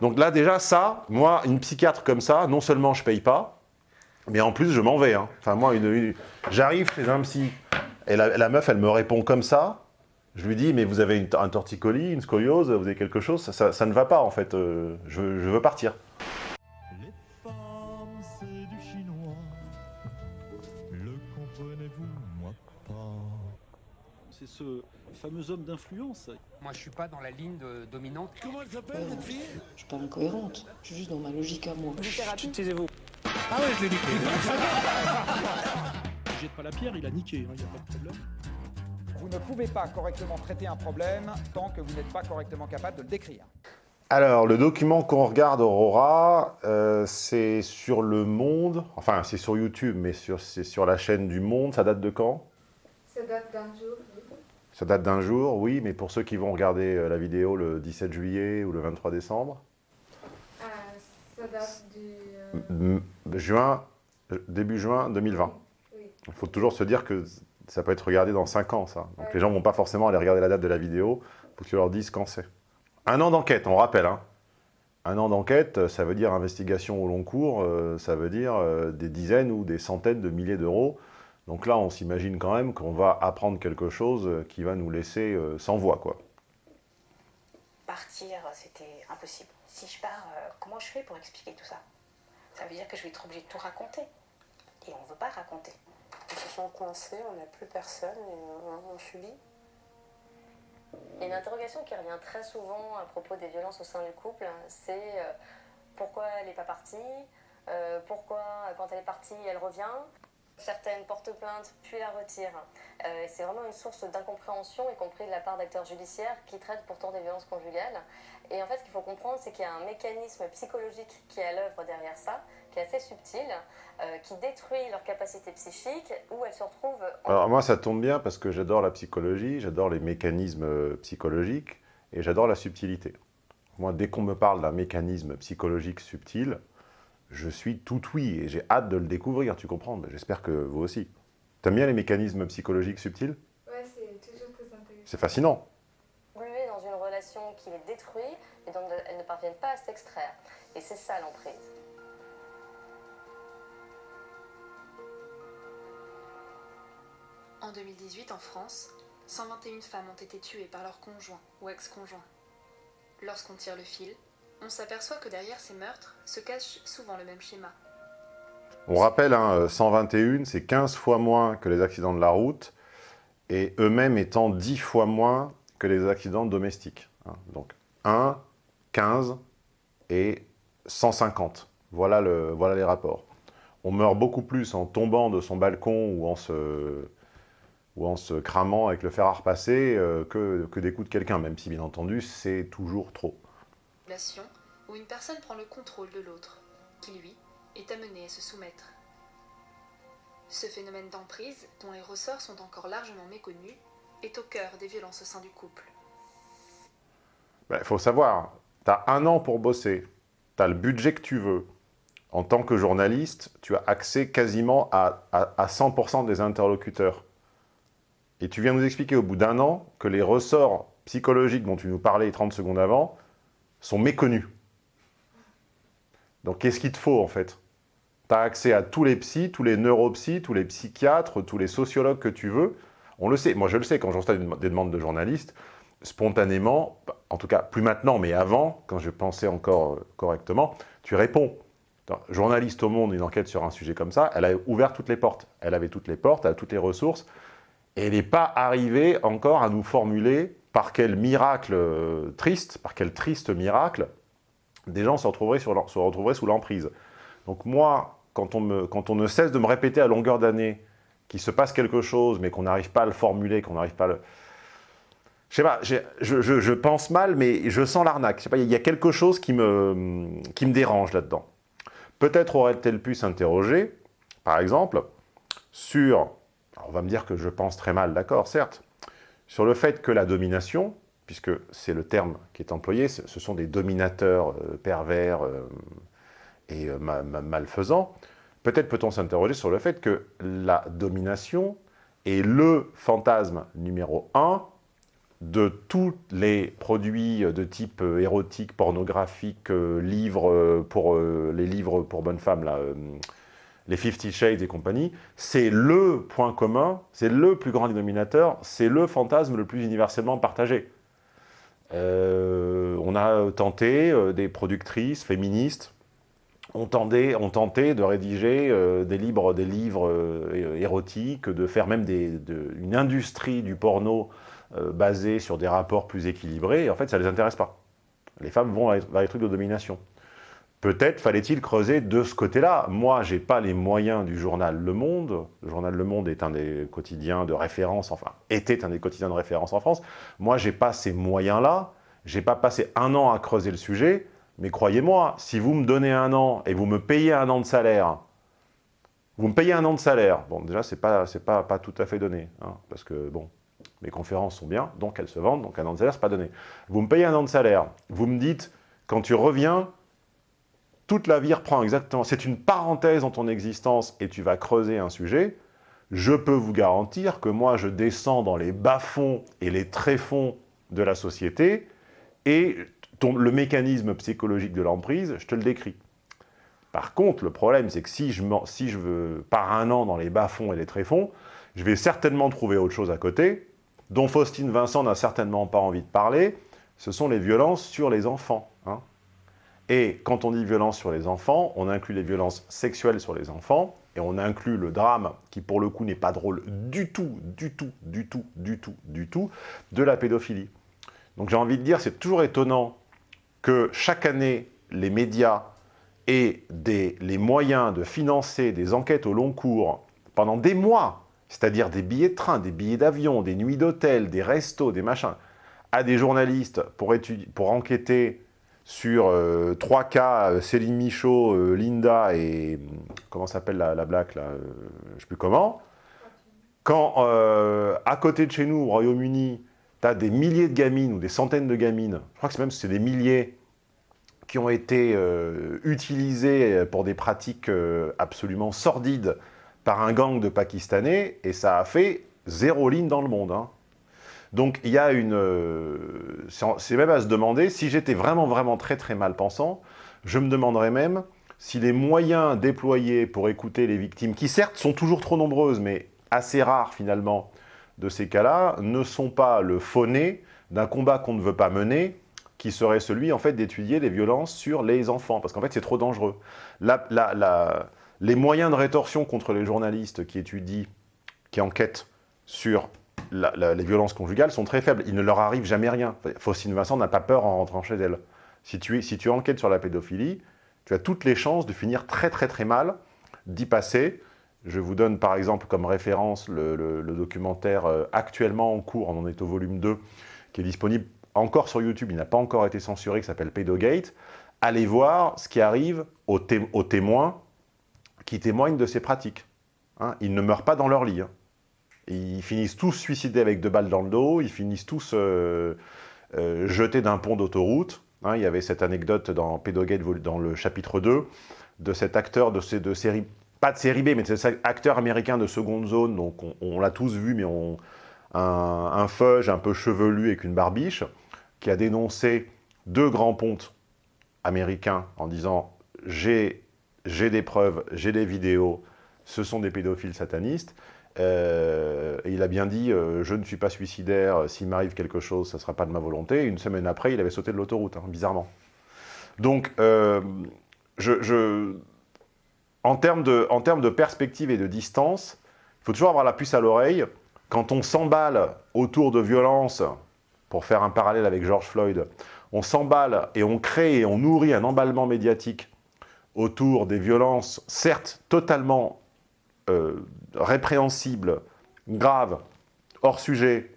Donc là, déjà, ça, moi, une psychiatre comme ça, non seulement je paye pas, mais en plus, je m'en vais. hein. Enfin, moi, une- une- j'arrive chez un psy, et la, la meuf, elle me répond comme ça. Je lui dis, mais vous avez une- un torticolis, une scoliose, vous avez quelque chose ça, ça- ça ne va pas, en fait. euh, je, je veux partir. Les femmes, c'est du chinois. Le comprenez-vous, moi pas. C'est ce fameux homme d'influence. Moi, je suis pas dans la ligne de- dominante. Comment elle s'appelle cette fille? Je suis pas incohérente, je suis juste dans ma logique à moi. Taisez-vous. Ah ouais, je l'ai niqué. Il jette pas la pierre, il a niqué, il n'y a pas de problème. Vous ne pouvez pas correctement traiter un problème tant que vous n'êtes pas correctement capable de le décrire. Alors, le document qu'on regarde, Aurora, euh, c'est sur Le Monde. Enfin, c'est sur YouTube, mais sur- c'est sur la chaîne du Monde. Ça date de quand? Ça date d'un jour. Ça date d'un jour, oui, mais pour ceux qui vont regarder euh, la vidéo le 17 juillet ou le 23 décembre, Euh, ça date du... euh, juin, euh, début juin 2020. oui. Il faut toujours se dire que ça peut être regardé dans 5 ans, ça. Donc Ouais. les gens vont pas forcément aller regarder la date de la vidéo, il faut que tu leur dises quand c'est. Un an d'enquête, on rappelle. Hein. Un an d'enquête, ça veut dire investigation au long cours, ça veut dire des dizaines ou des centaines de milliers d'euros. Donc là, on s'imagine quand même qu'on va apprendre quelque chose euh, qui va nous laisser euh, sans voix, quoi. Partir, c'était impossible. Si je pars, euh, comment je fais pour expliquer tout ça? Ça veut dire que je vais être obligée de tout raconter. Et on ne veut pas raconter. Ils se sont coincés, on n'a plus personne et on, on subit. Il y a une interrogation qui revient très souvent à propos des violences au sein du couple, c'est euh, pourquoi elle n'est pas partie, euh, pourquoi euh, quand elle est partie elle revient? Certaines portent plainte puis la retirent. Euh, c'est vraiment une source d'incompréhension, y compris de la part d'acteurs judiciaires qui traitent pourtant des violences conjugales. Et en fait, ce qu'il faut comprendre, c'est qu'il y a un mécanisme psychologique qui est à l'œuvre derrière ça, qui est assez subtil, euh, qui détruit leur capacité psychique, où elles se retrouvent en Alors moi, ça tombe bien parce que j'adore la psychologie, j'adore les mécanismes psychologiques et j'adore la subtilité. Moi, dès qu'on me parle d'un mécanisme psychologique subtil, je suis tout oui et j'ai hâte de le découvrir, tu comprends J'espère que vous aussi. T'aimes bien les mécanismes psychologiques subtils Ouais, c'est toujours très intéressant. C'est fascinant. engluées dans une relation qui les détruit et dont elles ne parviennent pas à s'extraire. Et c'est ça l'emprise. En 2018, en France, 121 femmes ont été tuées par leur conjoint ou ex-conjoint. Lorsqu'on tire le fil, on s'aperçoit que derrière ces meurtres se cache souvent le même schéma. On rappelle, hein, euh, 121, c'est 15 fois moins que les accidents de la route et eux-mêmes étant 10 fois moins que les accidents domestiques. hein. Donc 1, 15 et 150. Voilà, le, voilà les rapports. On meurt beaucoup plus en tombant de son balcon ou en se, cramant avec le fer à euh, que, que des coups de quelqu'un, même si bien entendu c'est toujours trop. Relation où une personne prend le contrôle de l'autre, qui lui est amené à se soumettre. Ce phénomène d'emprise, dont les ressorts sont encore largement méconnus, est au cœur des violences au sein du couple. Il Ben, faut savoir, tu as un an pour bosser, tu as le budget que tu veux. En tant que journaliste, tu as accès quasiment à 100% des interlocuteurs. Et tu viens nous expliquer au bout d'un an que les ressorts psychologiques dont tu nous parlais 30 secondes avant sont méconnus. Donc qu'est-ce qu'il te faut en fait? Tu as accès à tous les psys, tous les neuropsys, tous les psychiatres, tous les sociologues que tu veux. On le sait, moi je le sais, quand je reçois des des demandes de journalistes, spontanément, en tout cas plus maintenant, mais avant, quand je pensais encore euh, correctement, tu réponds. Journaliste au monde, une enquête sur un sujet comme ça, elle a ouvert toutes les portes. Elle avait toutes les portes, elle a toutes les ressources, et elle n'est pas arrivée encore à nous formuler par quel miracle euh, triste, par quel triste miracle, des gens se retrouveraient, sous l'emprise. Donc moi, quand on, ne cesse de me répéter à longueur d'année qu'il se passe quelque chose, mais qu'on n'arrive pas à le formuler, qu'on n'arrive pas à le... Je sais pas, je, pense mal, mais je sens l'arnaque. Il y a quelque chose qui me, dérange là-dedans. Peut-être aurait-elle pu s'interroger, par exemple, sur, on va me dire que je pense très mal, d'accord, certes, sur le fait que la domination, puisque c'est le terme qui est employé, ce sont des dominateurs euh, pervers euh, et euh, ma- ma- malfaisants, peut-être peut-on s'interroger sur le fait que la domination est le fantasme numéro un de tous les produits de type érotique, pornographique, livres pour les livres pour bonnes femmes, les Fifty Shades et compagnie, c'est le point commun, c'est le plus grand dénominateur, c'est le fantasme le plus universellement partagé. Euh, on a tenté, euh, des productrices féministes ont tenté, ont tenté de rédiger euh, des, livres, des livres érotiques, de faire même une industrie du porno basée sur des rapports plus équilibrés, et en fait, ça ne les intéresse pas. Les femmes vont vers les trucs de domination. Peut-être fallait-il creuser de ce côté-là. Moi, j'ai pas les moyens du journal Le Monde. Le journal Le Monde est un des quotidiens de référence, enfin, était un des quotidiens de référence en France. Moi, j'ai pas ces moyens-là. J'ai pas passé un an à creuser le sujet. Mais croyez-moi, si vous me donnez un an et vous me payez un an de salaire, vous me payez un an de salaire. Bon, déjà, pas, c'est pas, tout à fait donné, hein, parce que bon, mes conférences sont bien, donc elles se vendent, donc un an de salaire, c'est pas donné. Vous me payez un an de salaire. Vous me dites, quand tu reviens, toute la vie reprend exactement. C'est une parenthèse dans ton existence et tu vas creuser un sujet. Je peux vous garantir que moi, je descends dans les bas-fonds et les tréfonds de la société et le mécanisme psychologique de l'emprise, je te le décris. Par contre, le problème, c'est que si je, si je veux, pars un an dans les bas-fonds et les tréfonds, je vais certainement trouver autre chose à côté, dont Faustine Vincent n'a certainement pas envie de parler, ce sont les violences sur les enfants. Et quand on dit violence sur les enfants, on inclut les violences sexuelles sur les enfants, et on inclut le drame, qui pour le coup n'est pas drôle du tout, du tout, du tout, du tout, du tout, de la pédophilie. Donc j'ai envie de dire, c'est toujours étonnant que chaque année, les médias aient les moyens de financer des enquêtes au long cours pendant des mois, c'est-à-dire des billets de train, des billets d'avion, des nuits d'hôtel, des restos, des machins, à des journalistes pour enquêter sur euh, trois cas, euh, Céline Michaud, euh, Linda et... hum, Comment s'appelle la, la black, là euh, Je sais plus comment. Quand, euh, à côté de chez nous, au Royaume-Uni, tu as des milliers de gamines ou des centaines de gamines, je crois que c'est même c'est des milliers, qui ont été euh, utilisées pour des pratiques euh, absolument sordides par un gang de Pakistanais, et ça a fait zéro ligne dans le monde. hein. Donc il y a une... euh, c'est même à se demander, si j'étais vraiment, vraiment très, très mal pensant, je me demanderais même si les moyens déployés pour écouter les victimes, qui certes sont toujours trop nombreuses, mais assez rares finalement, de ces cas-là, ne sont pas le fauné d'un combat qu'on ne veut pas mener, qui serait celui en fait d'étudier les violences sur les enfants, parce qu'en fait c'est trop dangereux. Les moyens de rétorsion contre les journalistes qui étudient, qui enquêtent sur les violences conjugales sont très faibles. Il ne leur arrive jamais rien. Faustine Vincent n'a pas peur en rentrant chez elle. Si tu, enquêtes sur la pédophilie, tu as toutes les chances de finir très très très mal, d'y passer. Je vous donne par exemple comme référence le, documentaire euh, actuellement en cours, on en est au volume 2, qui est disponible encore sur YouTube, il n'a pas encore été censuré, qui s'appelle Pedogate. Allez voir ce qui arrive aux témoins qui témoignent de ces pratiques. hein. Ils ne meurent pas dans leur lit. hein. Ils finissent tous suicidés avec deux balles dans le dos, ils finissent tous euh, euh, jetés d'un pont d'autoroute. hein. il y avait cette anecdote dans Pedogate, vol- dans le chapitre 2, de cet acteur de, de série, pas de série B, mais de cet acteur américain de seconde zone, donc on, l'a tous vu, mais on, un, un feuge un peu chevelu avec une barbiche, qui a dénoncé deux grands pontes américains en disant « j'ai j'ai des preuves, j'ai des vidéos, ce sont des pédophiles satanistes Euh, et il a bien dit euh, je ne suis pas suicidaire, s'il m'arrive quelque chose, ça ne sera pas de ma volonté ». Une semaine après, il avait sauté de l'autoroute, hein, bizarrement. Donc, euh, en, termes de, perspective et de distance, il faut toujours avoir la puce à l'oreille. Quand on s'emballe autour de violences, pour faire un parallèle avec George Floyd, on s'emballe et on crée et on nourrit un emballement médiatique autour des violences, certes totalement euh, répréhensibles, graves, hors sujet,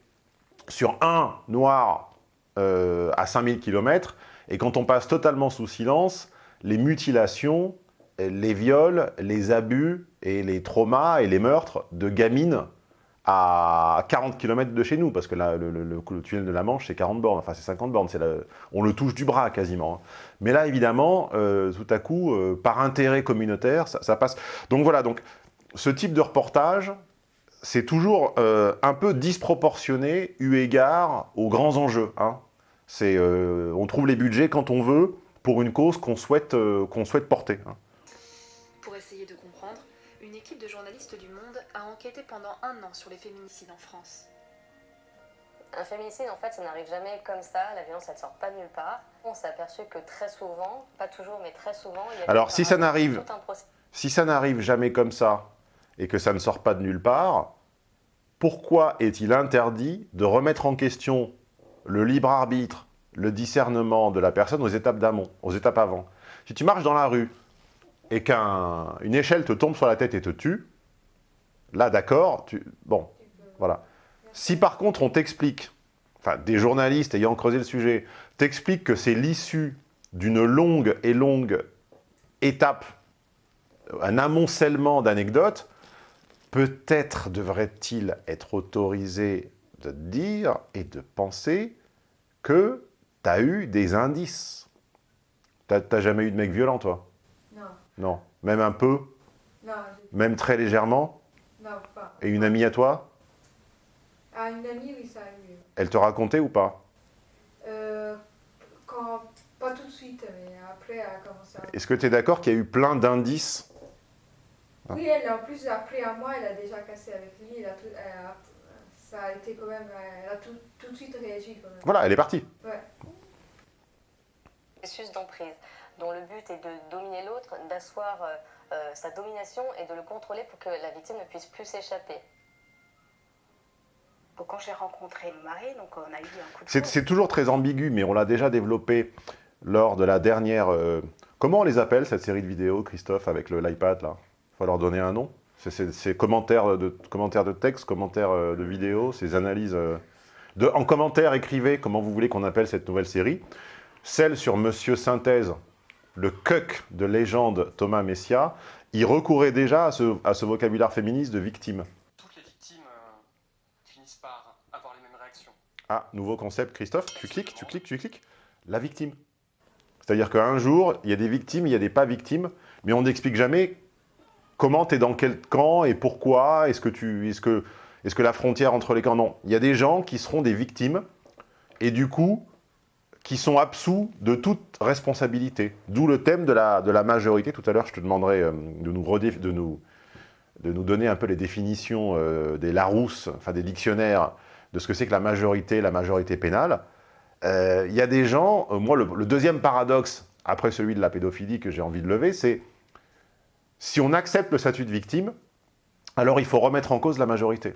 sur un noir euh, à 5000 km, et quand on passe totalement sous silence, les mutilations, les viols, les abus et les traumas et les meurtres de gamines à 40 km de chez nous, parce que là, le, le- tunnel de la Manche, c'est 40 bornes, enfin c'est 50 bornes, on le touche du bras quasiment. hein. Mais là, évidemment, euh, tout à coup, euh, par intérêt communautaire, ça, ça passe. Donc voilà, donc ce type de reportage, c'est toujours euh, un peu disproportionné eu égard aux grands enjeux. Hein. Euh, on trouve les budgets quand on veut pour une cause qu'on souhaite, euh, qu'on souhaite porter. hein. Pour essayer de comprendre, une équipe de journalistes du Monde a enquêté pendant un an sur les féminicides en France. Un féminicide, en fait, ça n'arrive jamais comme ça. La violence, elle sort pas de nulle part. On s'est aperçu que très souvent, pas toujours, mais très souvent, il y avait Alors, si ça n'arrive-. Si ça n'arrive jamais comme ça et que ça ne sort pas de nulle part, pourquoi est-il interdit de remettre en question le libre arbitre, le discernement de la personne aux étapes d'amont, aux étapes avant? Si tu marches dans la rue et qu'une échelle te tombe sur la tête et te tue, là d'accord, tu... bon, voilà. Si par contre on t'explique, enfin des journalistes ayant creusé le sujet, t'expliquent que c'est l'issue d'une longue et longue étape un amoncellement d'anecdotes, peut-être devrait-il être autorisé de dire et de penser que tu as eu des indices. T'as jamais eu de mec violent, toi? Non, Non. Même un peu? Non, Même très légèrement? Non, pas. Et une amie à toi? À une amie, oui, ça a eu. Elle te racontait ou pas? Euh, quand, pas tout de suite, mais après, elle a commencé à... Est-ce que tu es d'accord qu'il y a eu plein d'indices Oui, elle, en plus, après à moi, elle a déjà cassé avec lui. Elle a tout- elle a- ça a été quand même... Elle a tout, tout de suite réagi quand même. Voilà, elle est partie. Ouais. processus d'emprise, dont le but est de dominer l'autre, d'asseoir euh, euh, sa domination et de le contrôler pour que la victime ne puisse plus s'échapper. Donc, quand j'ai rencontré le mari, donc on a eu un coup de C'est toujours très ambigu, mais on l'a déjà développé lors de la dernière... euh, comment on les appelle, cette série de vidéos, Christophe, avec le- l'iPad, là? Faut leur donner un nom. C'est commentaires de, commentaires de texte, commentaires euh, de vidéos, ces analyses... euh, de, en commentaire, écrivez comment vous voulez qu'on appelle cette nouvelle série. Celle sur Monsieur Synthèse, le cuck de légende Thomas Messia, il recourait déjà à ce, à ce vocabulaire féministe de victime. Toutes les victimes euh, finissent par avoir les mêmes réactions. Ah, nouveau concept, Christophe, tu cliques, tu cliques, tu cliques. La victime. C'est-à-dire qu'un jour, il y a des victimes, il y a des pas victimes, mais on n'explique jamais comment tu es dans quel camp et pourquoi, est-ce que, est que, est que la frontière entre les camps... Non, il y a des gens qui seront des victimes, et du coup, qui sont absous de toute responsabilité. D'où le thème de la, de la majorité. Tout à l'heure, je te demanderai euh, de nous, de, nous, de nous donner un peu les définitions euh, des Larousse, enfin des dictionnaires, de ce que c'est que la majorité, la majorité pénale. Euh, Il y a des gens, moi le deuxième paradoxe, après celui de la pédophilie que j'ai envie de lever, c'est si on accepte le statut de victime, alors il faut remettre en cause la majorité.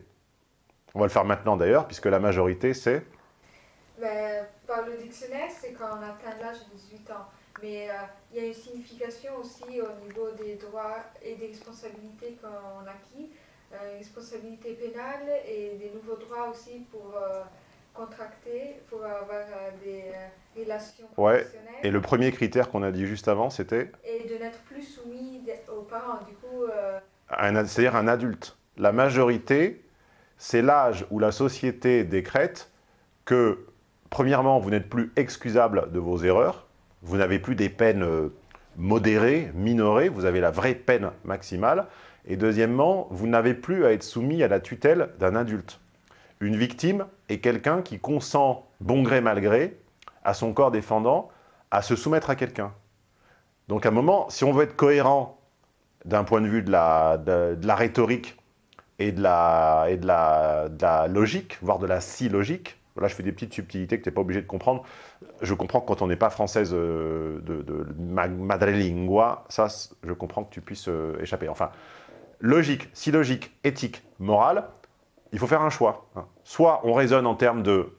On va le faire maintenant d'ailleurs, puisque la majorité c'est... Mais par le dictionnaire, c'est quand on atteint l'âge de 18 ans. Mais euh, il y a une signification aussi au niveau des droits et des responsabilités qu'on acquis. Euh, responsabilité pénale et des nouveaux droits aussi pour euh, contracter, pour avoir euh, des euh, relations Ouais, et le premier critère qu'on a dit juste avant, c'était Et de n'être plus soumis aux parents. Du coup, euh, c'est-à-dire un adulte. La majorité, c'est l'âge où la société décrète que, premièrement, vous n'êtes plus excusable de vos erreurs, vous n'avez plus des peines modérées, minorées, vous avez la vraie peine maximale, et deuxièmement, vous n'avez plus à être soumis à la tutelle d'un adulte. Une victime est quelqu'un qui consent, bon gré mal gré, à son corps défendant, à se soumettre à quelqu'un. Donc à un moment, si on veut être cohérent d'un point de vue de la, de, la rhétorique et, de la, et de, la, de la logique, voire de la si logique, là je fais des petites subtilités que tu n'es pas obligé de comprendre, je comprends que quand on n'est pas française euh, de, de ma- madrelingua, ça je comprends que tu puisses euh, échapper. Enfin, logique, si logique, éthique, morale, il faut faire un choix. Soit on raisonne en termes de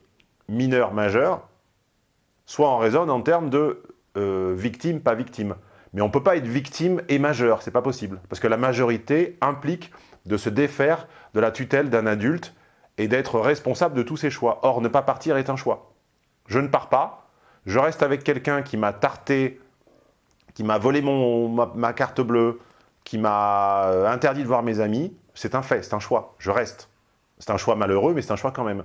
mineur majeur, soit on raisonne en termes de euh, victime, pas victime. Mais on ne peut pas être victime et majeur, c'est pas possible. Parce que la majorité implique de se défaire de la tutelle d'un adulte et d'être responsable de tous ses choix. Or, ne pas partir est un choix. Je ne pars pas, je reste avec quelqu'un qui m'a tarté, qui m'a volé mon, ma, ma carte bleue, qui m'a euh, interdit de voir mes amis, c'est un fait, c'est un choix, je reste. C'est un choix malheureux, mais c'est un choix quand même.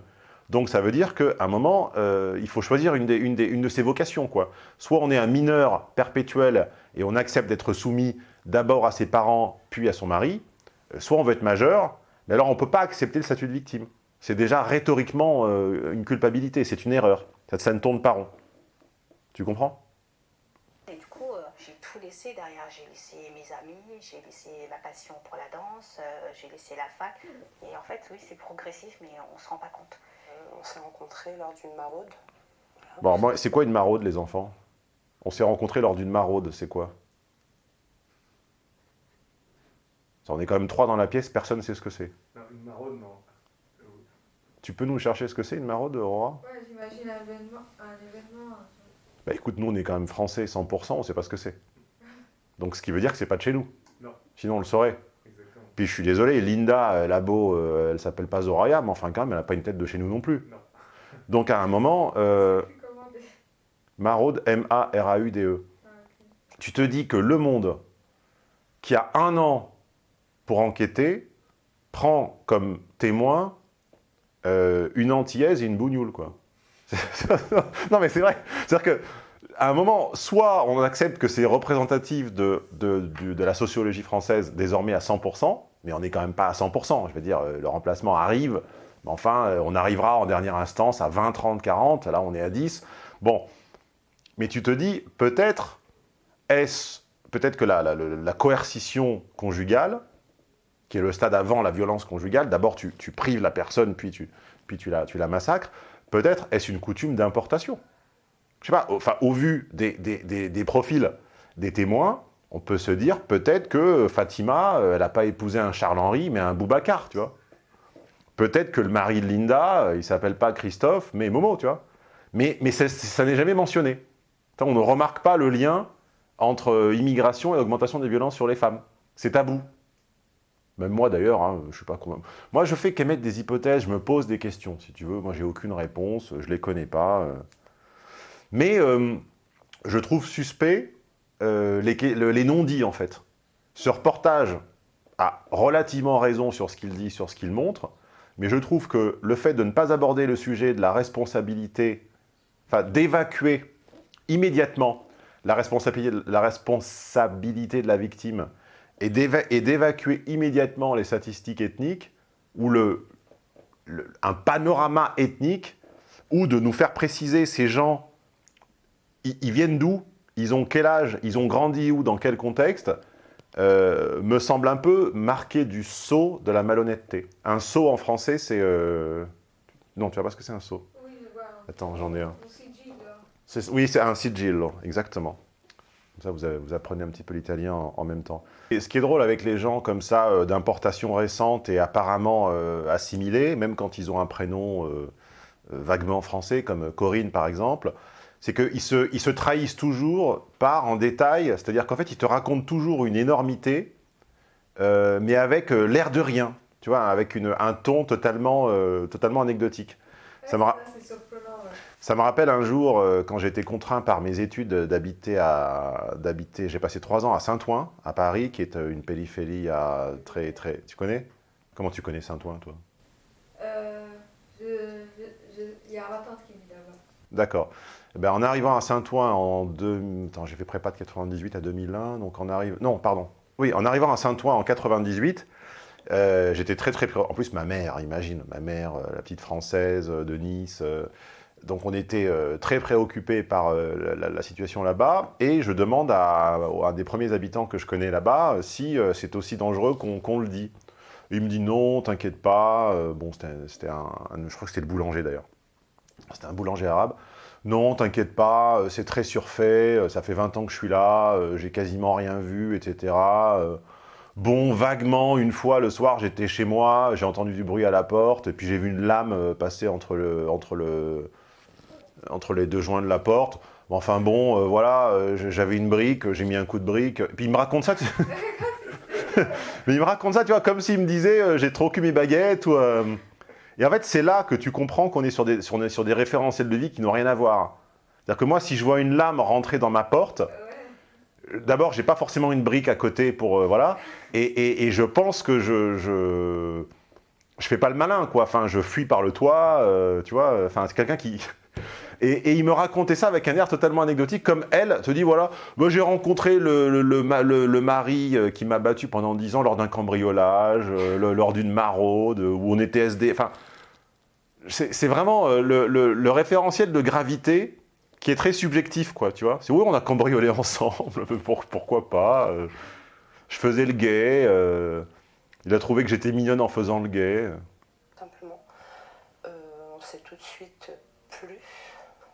Donc ça veut dire qu'à un moment, euh, il faut choisir une, des- une des- une de ses vocations. Quoi. Soit on est un mineur perpétuel et on accepte d'être soumis d'abord à ses parents, puis à son mari, euh, soit on veut être majeur, Mais alors, on ne peut pas accepter le statut de victime. C'est déjà rhétoriquement euh, une culpabilité, c'est une erreur. Ça, ça ne tourne pas rond. Tu comprends Et du coup, euh, j'ai tout laissé derrière. J'ai laissé mes amis, j'ai laissé ma passion pour la danse, euh, j'ai laissé la fac. Et en fait, oui, c'est progressif, mais on se rend pas compte. Euh, on s'est rencontrés lors d'une maraude. Bon, c'est quoi une maraude, les enfants? On s'est rencontrés lors d'une maraude, c'est quoi? Ça, On est quand même trois dans la pièce, personne ne sait ce que c'est. Une maraude, non. Tu peux nous chercher ce que c'est, une maraude, Aurora? Ouais, j'imagine un événement. Un événement Bah écoute, nous, on est quand même français 100%, on sait pas ce que c'est. Donc, ce qui veut dire que c'est pas de chez nous. Non. Sinon, on le saurait. Puis je suis désolé, Linda, elle a beau, euh, elle s'appelle pas Zoraya, mais enfin quand même, elle n'a pas une tête de chez nous non plus. Donc à un moment, euh, Maraude, M-A-R-A-U-D-E. Tu te dis que le monde, qui a un an pour enquêter, prend comme témoin euh, une antillaise et une bougnoule, quoi. non mais c'est vrai. C'est-à-dire que à un moment, soit on accepte que c'est représentatif de, de, la sociologie française désormais à 100%, mais on n'est quand même pas à 100%. Je veux dire, euh, le remplacement arrive, mais enfin, euh, on arrivera en dernière instance à 20, 30, 40, là on est à 10. Bon, mais tu te dis, peut-être est-ce, peut-être que la coercition conjugale, qui est le stade avant la violence conjugale, d'abord tu, tu prives la personne, puis tu, puis tu, la, tu la massacres, peut-être est-ce une coutume d'importation? Je sais pas, au- vu des, profils des témoins, on peut se dire peut-être que Fatima, euh, elle n'a pas épousé un Charles-Henri, mais un Boubacar, tu vois. Peut-être que le mari de Linda, euh, il s'appelle pas Christophe, mais Momo, tu vois. Mais, ça, n'est jamais mentionné. On ne remarque pas le lien entre euh, immigration et augmentation des violences sur les femmes. C'est tabou. Même moi d'ailleurs, hein, je suis pas convaincu. Moi, je fais qu'émettre des hypothèses, je me pose des questions, si tu veux. Moi, j'ai aucune réponse, je les connais pas. Mais euh, je trouve suspect euh, les, le- les non-dits, en fait. Ce reportage a relativement raison sur ce qu'il dit, sur ce qu'il montre, mais je trouve que le fait de ne pas aborder le sujet de la responsabilité, enfin d'évacuer immédiatement la responsabilité, de la victime et d'éva- et d'évacuer immédiatement les statistiques ethniques ou le- un panorama ethnique ou de nous faire préciser ces gens ils, ils viennent d'où? Ils ont quel âge? Ils ont grandi où? Dans quel contexte? Euh, Me semble un peu marqué du sceau de la malhonnêteté. Un sceau en français, c'est... euh, Non, tu vois pas ce que c'est un sceau? Oui, je vois. Attends, j'en ai un. C'est- Oui, c'est un sigillo, exactement. Comme ça, vous, avez- vous apprenez un petit peu l'italien en, en même temps. Et ce qui est drôle avec les gens comme ça, euh, d'importation récente et apparemment assimilés, même quand ils ont un prénom vaguement français, comme Corinne par exemple, c'est qu'ils se, ils se trahissent toujours par en détail, c'est-à-dire qu'en fait, ils te racontent toujours une énormité, euh, mais avec euh, l'air de rien, tu vois, avec une- un ton totalement, euh, totalement anecdotique. Ça me, ra- Ça, c'est surprenant, ouais. ça me rappelle un jour, quand j'étais contraint par mes études d'habiter à... d'habiter. J'ai passé trois ans à Saint-Ouen, à Paris, qui est une périphérie à très... très. Tu connais? Comment tu connais Saint-Ouen, toi? Il y a ma tante qui vit là-bas. D'accord. Eh ben, en arrivant à Saint-Ouen en... Deux... Attends, j'ai fait prépa de 98 à 2001, donc on arrive... Non, pardon. Oui, en arrivant à Saint-Ouen en 98, euh, j'étais très très... En plus, ma mère, imagine, ma mère, euh, la petite française euh, de Nice... donc on était très préoccupés par la, situation là-bas, et je demande à, un des premiers habitants que je connais là-bas si c'est aussi dangereux qu'on le dit. Il me dit non, t'inquiète pas. Bon, c'était un, un- je crois que c'était le boulanger d'ailleurs. C'était un boulanger arabe. Non, t'inquiète pas, euh, c'est très surfait, euh, ça fait 20 ans que je suis là, euh, j'ai quasiment rien vu, etc. Bon, vaguement, une fois, le soir, j'étais chez moi, j'ai entendu du bruit à la porte, et puis j'ai vu une lame passer entre, le, entre, le, entre les deux joints de la porte. Enfin bon, voilà, j'avais une brique, j'ai mis un coup de brique, puis il me raconte ça, tu- mais il me raconte tu vois, comme s'il me disait, j'ai trop cul mes baguettes, ou... Et en fait, c'est là que tu comprends qu'on est sur des, sur, référentiels de vie qui n'ont rien à voir. C'est-à-dire que moi, si je vois une lame rentrer dans ma porte, d'abord, j'ai pas forcément une brique à côté pour... euh, voilà. Et, je pense que je... je je fais pas le malin, quoi. Enfin, je fuis par le toit, euh, tu vois. Enfin, c'est quelqu'un qui... Et, il me racontait ça avec un air totalement anecdotique, comme elle te dit, voilà, moi j'ai rencontré le, le, le ma- le- le mari euh, qui m'a battu pendant 10 ans lors d'un cambriolage, lors d'une maraude, où on était SD, enfin... C'est vraiment euh, le, le- le référentiel de gravité qui est très subjectif, quoi, tu vois. C'est oui, on a cambriolé ensemble, pour- pourquoi pas. euh, je faisais le gay, euh, il a trouvé que j'étais mignonne en faisant le gay. Simplement, euh, on s'est tout de suite plu.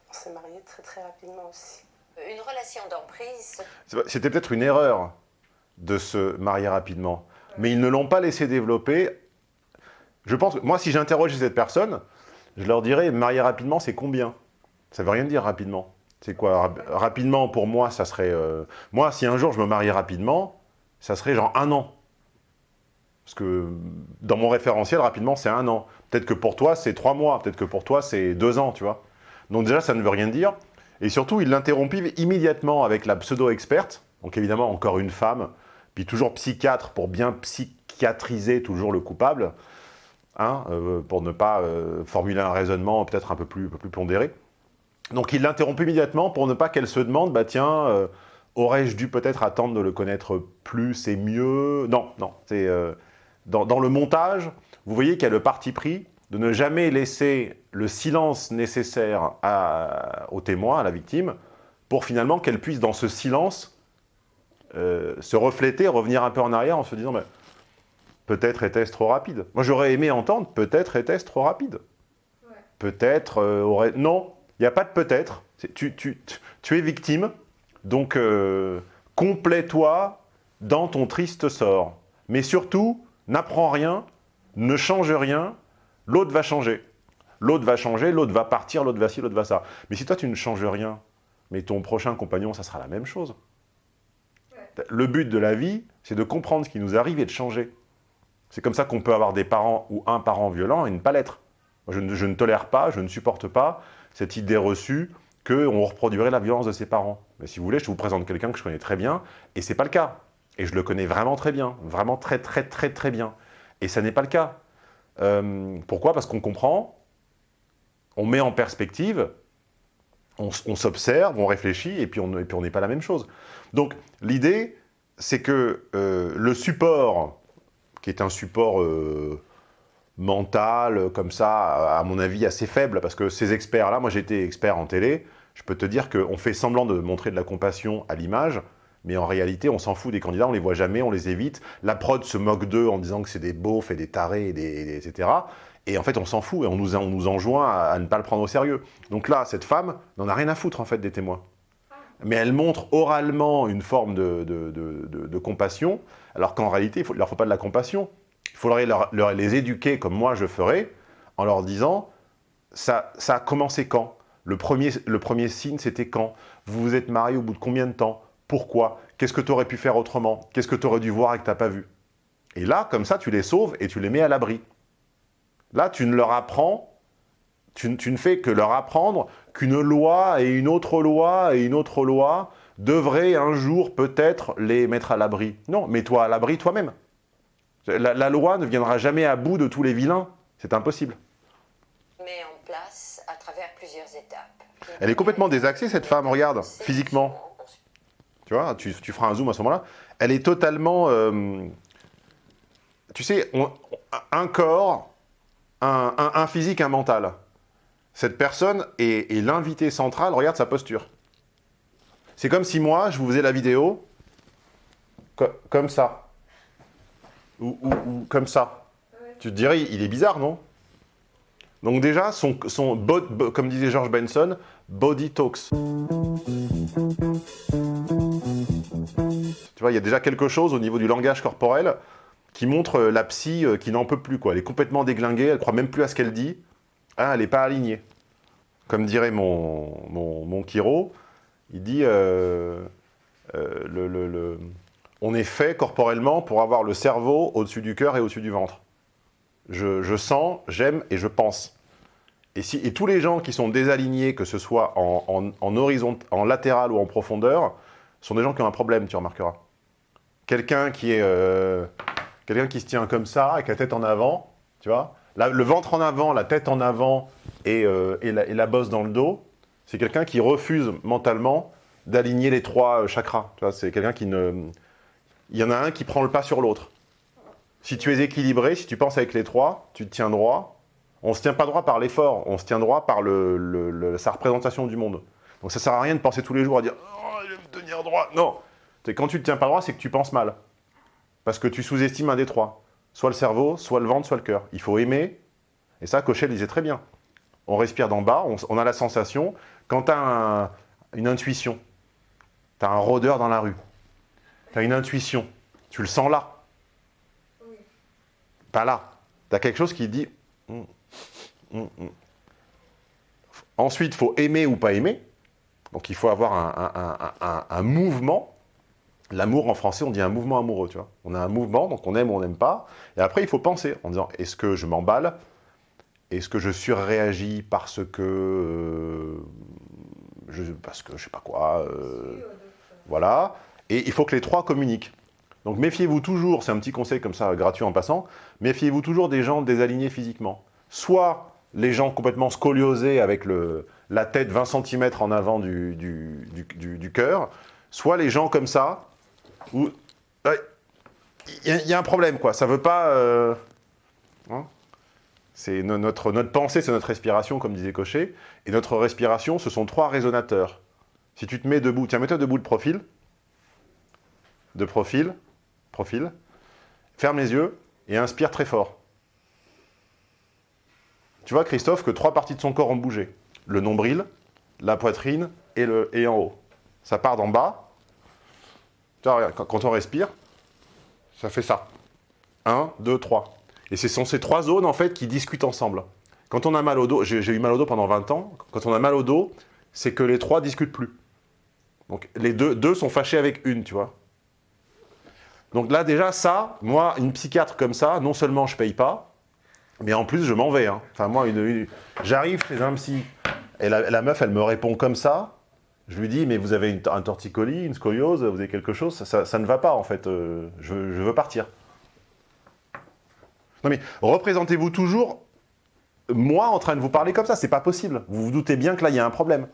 On s'est mariés très très rapidement aussi. Une relation d'emprise, C'était peut-être une erreur de se marier rapidement, mais ils ne l'ont pas laissé développer. Je pense que moi, si j'interrogeais cette personne, je leur dirais, marier rapidement, c'est combien? Ça veut rien dire rapidement. C'est quoi? Rap- Rapidement, pour moi, ça serait... euh, Moi, si un jour je me mariais rapidement, ça serait genre un an. Parce que dans mon référentiel, rapidement, c'est un an. Peut-être que pour toi, c'est trois mois. Peut-être que pour toi, c'est deux ans, tu vois. Donc déjà, ça ne veut rien dire. Et surtout, il l'interrompit immédiatement avec la pseudo-experte. Donc évidemment, encore une femme. Puis toujours psychiatre pour bien psychiatriser toujours le coupable. Hein, euh, pour ne pas euh, formuler un raisonnement peut-être un peu plus, un pondéré. Donc il l'interrompt immédiatement pour ne pas qu'elle se demande, bah tiens, euh, aurais-je dû peut-être attendre de le connaître plus et mieux? Non, non, c'est... dans, le montage, vous voyez qu'il y a le parti pris de ne jamais laisser le silence nécessaire au témoin, à la victime, pour finalement qu'elle puisse, dans ce silence, se refléter, revenir un peu en arrière en se disant, mais, peut-être était-ce trop rapide. Moi, j'aurais aimé entendre, peut-être était-ce trop rapide. Peut-être euh, aurait... Non, il n'y a pas de peut-être. Tu, tu es victime, donc euh, complais-toi dans ton triste sort. Mais surtout, n'apprends rien, ne change rien, l'autre va changer. L'autre va changer, l'autre va partir, l'autre va ci, l'autre va ça. Mais si toi, tu ne changes rien, mais ton prochain compagnon, ça sera la même chose. Le but de la vie, c'est de comprendre ce qui nous arrive et de changer. C'est comme ça qu'on peut avoir des parents ou un parent violent et ne pas l'être. Je, ne- tolère pas, je ne supporte pas cette idée reçue qu'on reproduirait la violence de ses parents. Mais si vous voulez, je vous présente quelqu'un que je connais très bien, et c'est pas le cas. Et je le connais vraiment très bien, vraiment très très très très bien. Et ça n'est pas le cas. Euh, pourquoi? Parce qu'on comprend, on met en perspective, on, s'observe, on réfléchit, et puis on et puis on n'est pas la même chose. Donc l'idée, c'est que euh, le support, qui est un support euh, mental, euh, comme ça, à mon avis assez faible, parce que ces experts-là, moi été expert en télé, je peux te dire qu'on fait semblant de montrer de la compassion à l'image, mais en réalité, on s'en fout des candidats, on les voit jamais, on les évite. La prod se moque d'eux en disant que c'est des beaufs et des tarés, et etc. Et en fait, on s'en fout et on nous, on nous enjoint à, ne pas le prendre au sérieux. Donc là, cette femme n'en a rien à foutre, en fait, des témoins. Mais elle montre oralement une forme de- de- de compassion, alors qu'en réalité, il ne leur faut pas de la compassion. Il faudrait les éduquer comme moi je ferais, en leur disant, ça, a commencé quand? Le premier, le premier signe, c'était quand? Vous vous êtes marié au bout de combien de temps? Pourquoi? Qu'est-ce que tu aurais pu faire autrement? Qu'est-ce que tu aurais dû voir et que tu n'as pas vu? Et là, comme ça, tu les sauves et tu les mets à l'abri. Là, tu ne leur apprends, tu ne fais que leur apprendre qu'une loi et une autre loi et une autre loi devraient un jour peut-être les mettre à l'abri. Non, mets-toi à l'abri toi-même. La, la loi ne viendra jamais à bout de tous les vilains. C'est impossible. met en place à travers plusieurs étapes. Elle est complètement désaxée, cette femme, regarde, physiquement. Tu vois, tu, tu feras un zoom à ce moment-là. Elle est totalement... euh, tu sais, on- un corps, un, un- un physique, un mental. Cette personne est, est l'invité central, regarde sa posture. C'est comme si moi, je vous faisais la vidéo co- comme ça. Ou, comme ça. Tu te dirais, il est bizarre, non? Donc déjà, son, comme disait George Benson, body talks. Tu vois, il y a déjà quelque chose au niveau du langage corporel qui montre euh, la psy euh, qui n'en peut plus. Quoi. Elle est complètement déglinguée, elle croit même plus à ce qu'elle dit. Hein, elle n'est pas alignée. Comme dirait mon, mon, mon il dit euh, euh, on est fait corporellement pour avoir le cerveau au-dessus du cœur et au-dessus du ventre. Je, sens, j'aime et je pense. Et, si, et tous les gens qui sont désalignés, que ce soit en, en, en latéral ou en profondeur, sont des gens qui ont un problème, tu remarqueras. Quelqu'un qui est, euh, qui se tient comme ça, avec la tête en avant, tu vois, le ventre en avant, la tête en avant et, euh, et la bosse dans le dos, C'est quelqu'un qui refuse mentalement d'aligner les trois euh, chakras. C'est quelqu'un qui ne... Il y en a un qui prend le pas sur l'autre. Si tu es équilibré, si tu penses avec les trois, tu te tiens droit. On ne se tient pas droit par l'effort, on se tient droit par le, sa représentation du monde. Donc ça sert à rien de penser tous les jours à dire « Oh, je vais me tenir droit ». Non, quand tu te tiens pas droit, c'est que tu penses mal. Parce que tu sous-estimes un des trois. Soit le cerveau, soit le ventre, soit le cœur. Il faut aimer, et ça, Cochet le disait très bien. On respire d'en bas, on a la sensation, quand tu as une intuition, tu as un rôdeur dans la rue, tu as une intuition, tu le sens là. Pas là. Tu as quelque chose qui dit... Hum, hum, hum. Ensuite, il faut aimer ou pas aimer. Donc, il faut avoir un, un- un- un- un mouvement. L'amour, en français, on dit un mouvement amoureux, tu vois. On a un mouvement, donc on aime ou on n'aime pas. Et après, il faut penser en disant, est-ce que je m'emballe? Est-ce que je surréagis parce que... euh, je, parce que je sais pas quoi... euh, voilà. Et il faut que les trois communiquent. Donc méfiez-vous toujours, c'est un petit conseil comme ça, gratuit en passant, méfiez-vous toujours des gens désalignés physiquement. Soit les gens complètement scoliosés avec le, la tête 20 cm en avant du, du, du, du- du cœur, soit les gens comme ça, où ouais, il y, a- il y a un problème, quoi. Ça veut pas... euh, hein c'est no- notre, pensée, c'est notre respiration, comme disait Cochet, et notre respiration, ce sont trois résonateurs. Si tu te mets debout, tiens, mets-toi debout de profil, de profil, profil, ferme les yeux et inspire très fort. Tu vois, Christophe, que trois parties de son corps ont bougé. Le nombril, la poitrine et, le, et en haut. Ça part d'en bas. Tu vois, quand, on respire, ça fait ça. Un, deux, trois. Et ce sont ces trois zones, en fait, qui discutent ensemble. Quand on a mal au dos, j'ai eu mal au dos pendant 20 ans, quand on a mal au dos, c'est que les trois discutent plus. Donc les deux, sont fâchés avec une, tu vois. Donc là, déjà, ça, moi, une psychiatre comme ça, non seulement je paye pas, mais en plus, je m'en vais. hein. Enfin, moi, une, j'arrive chez un psy, et la, la meuf, elle me répond comme ça. Je lui dis, mais vous avez un torticolis, une scoliose, vous avez quelque chose ça, ne va pas, en fait. euh, je veux partir. Non, mais représentez-vous toujours moi en train de vous parler comme ça. C'est pas possible. Vous vous doutez bien que là, il y a un problème.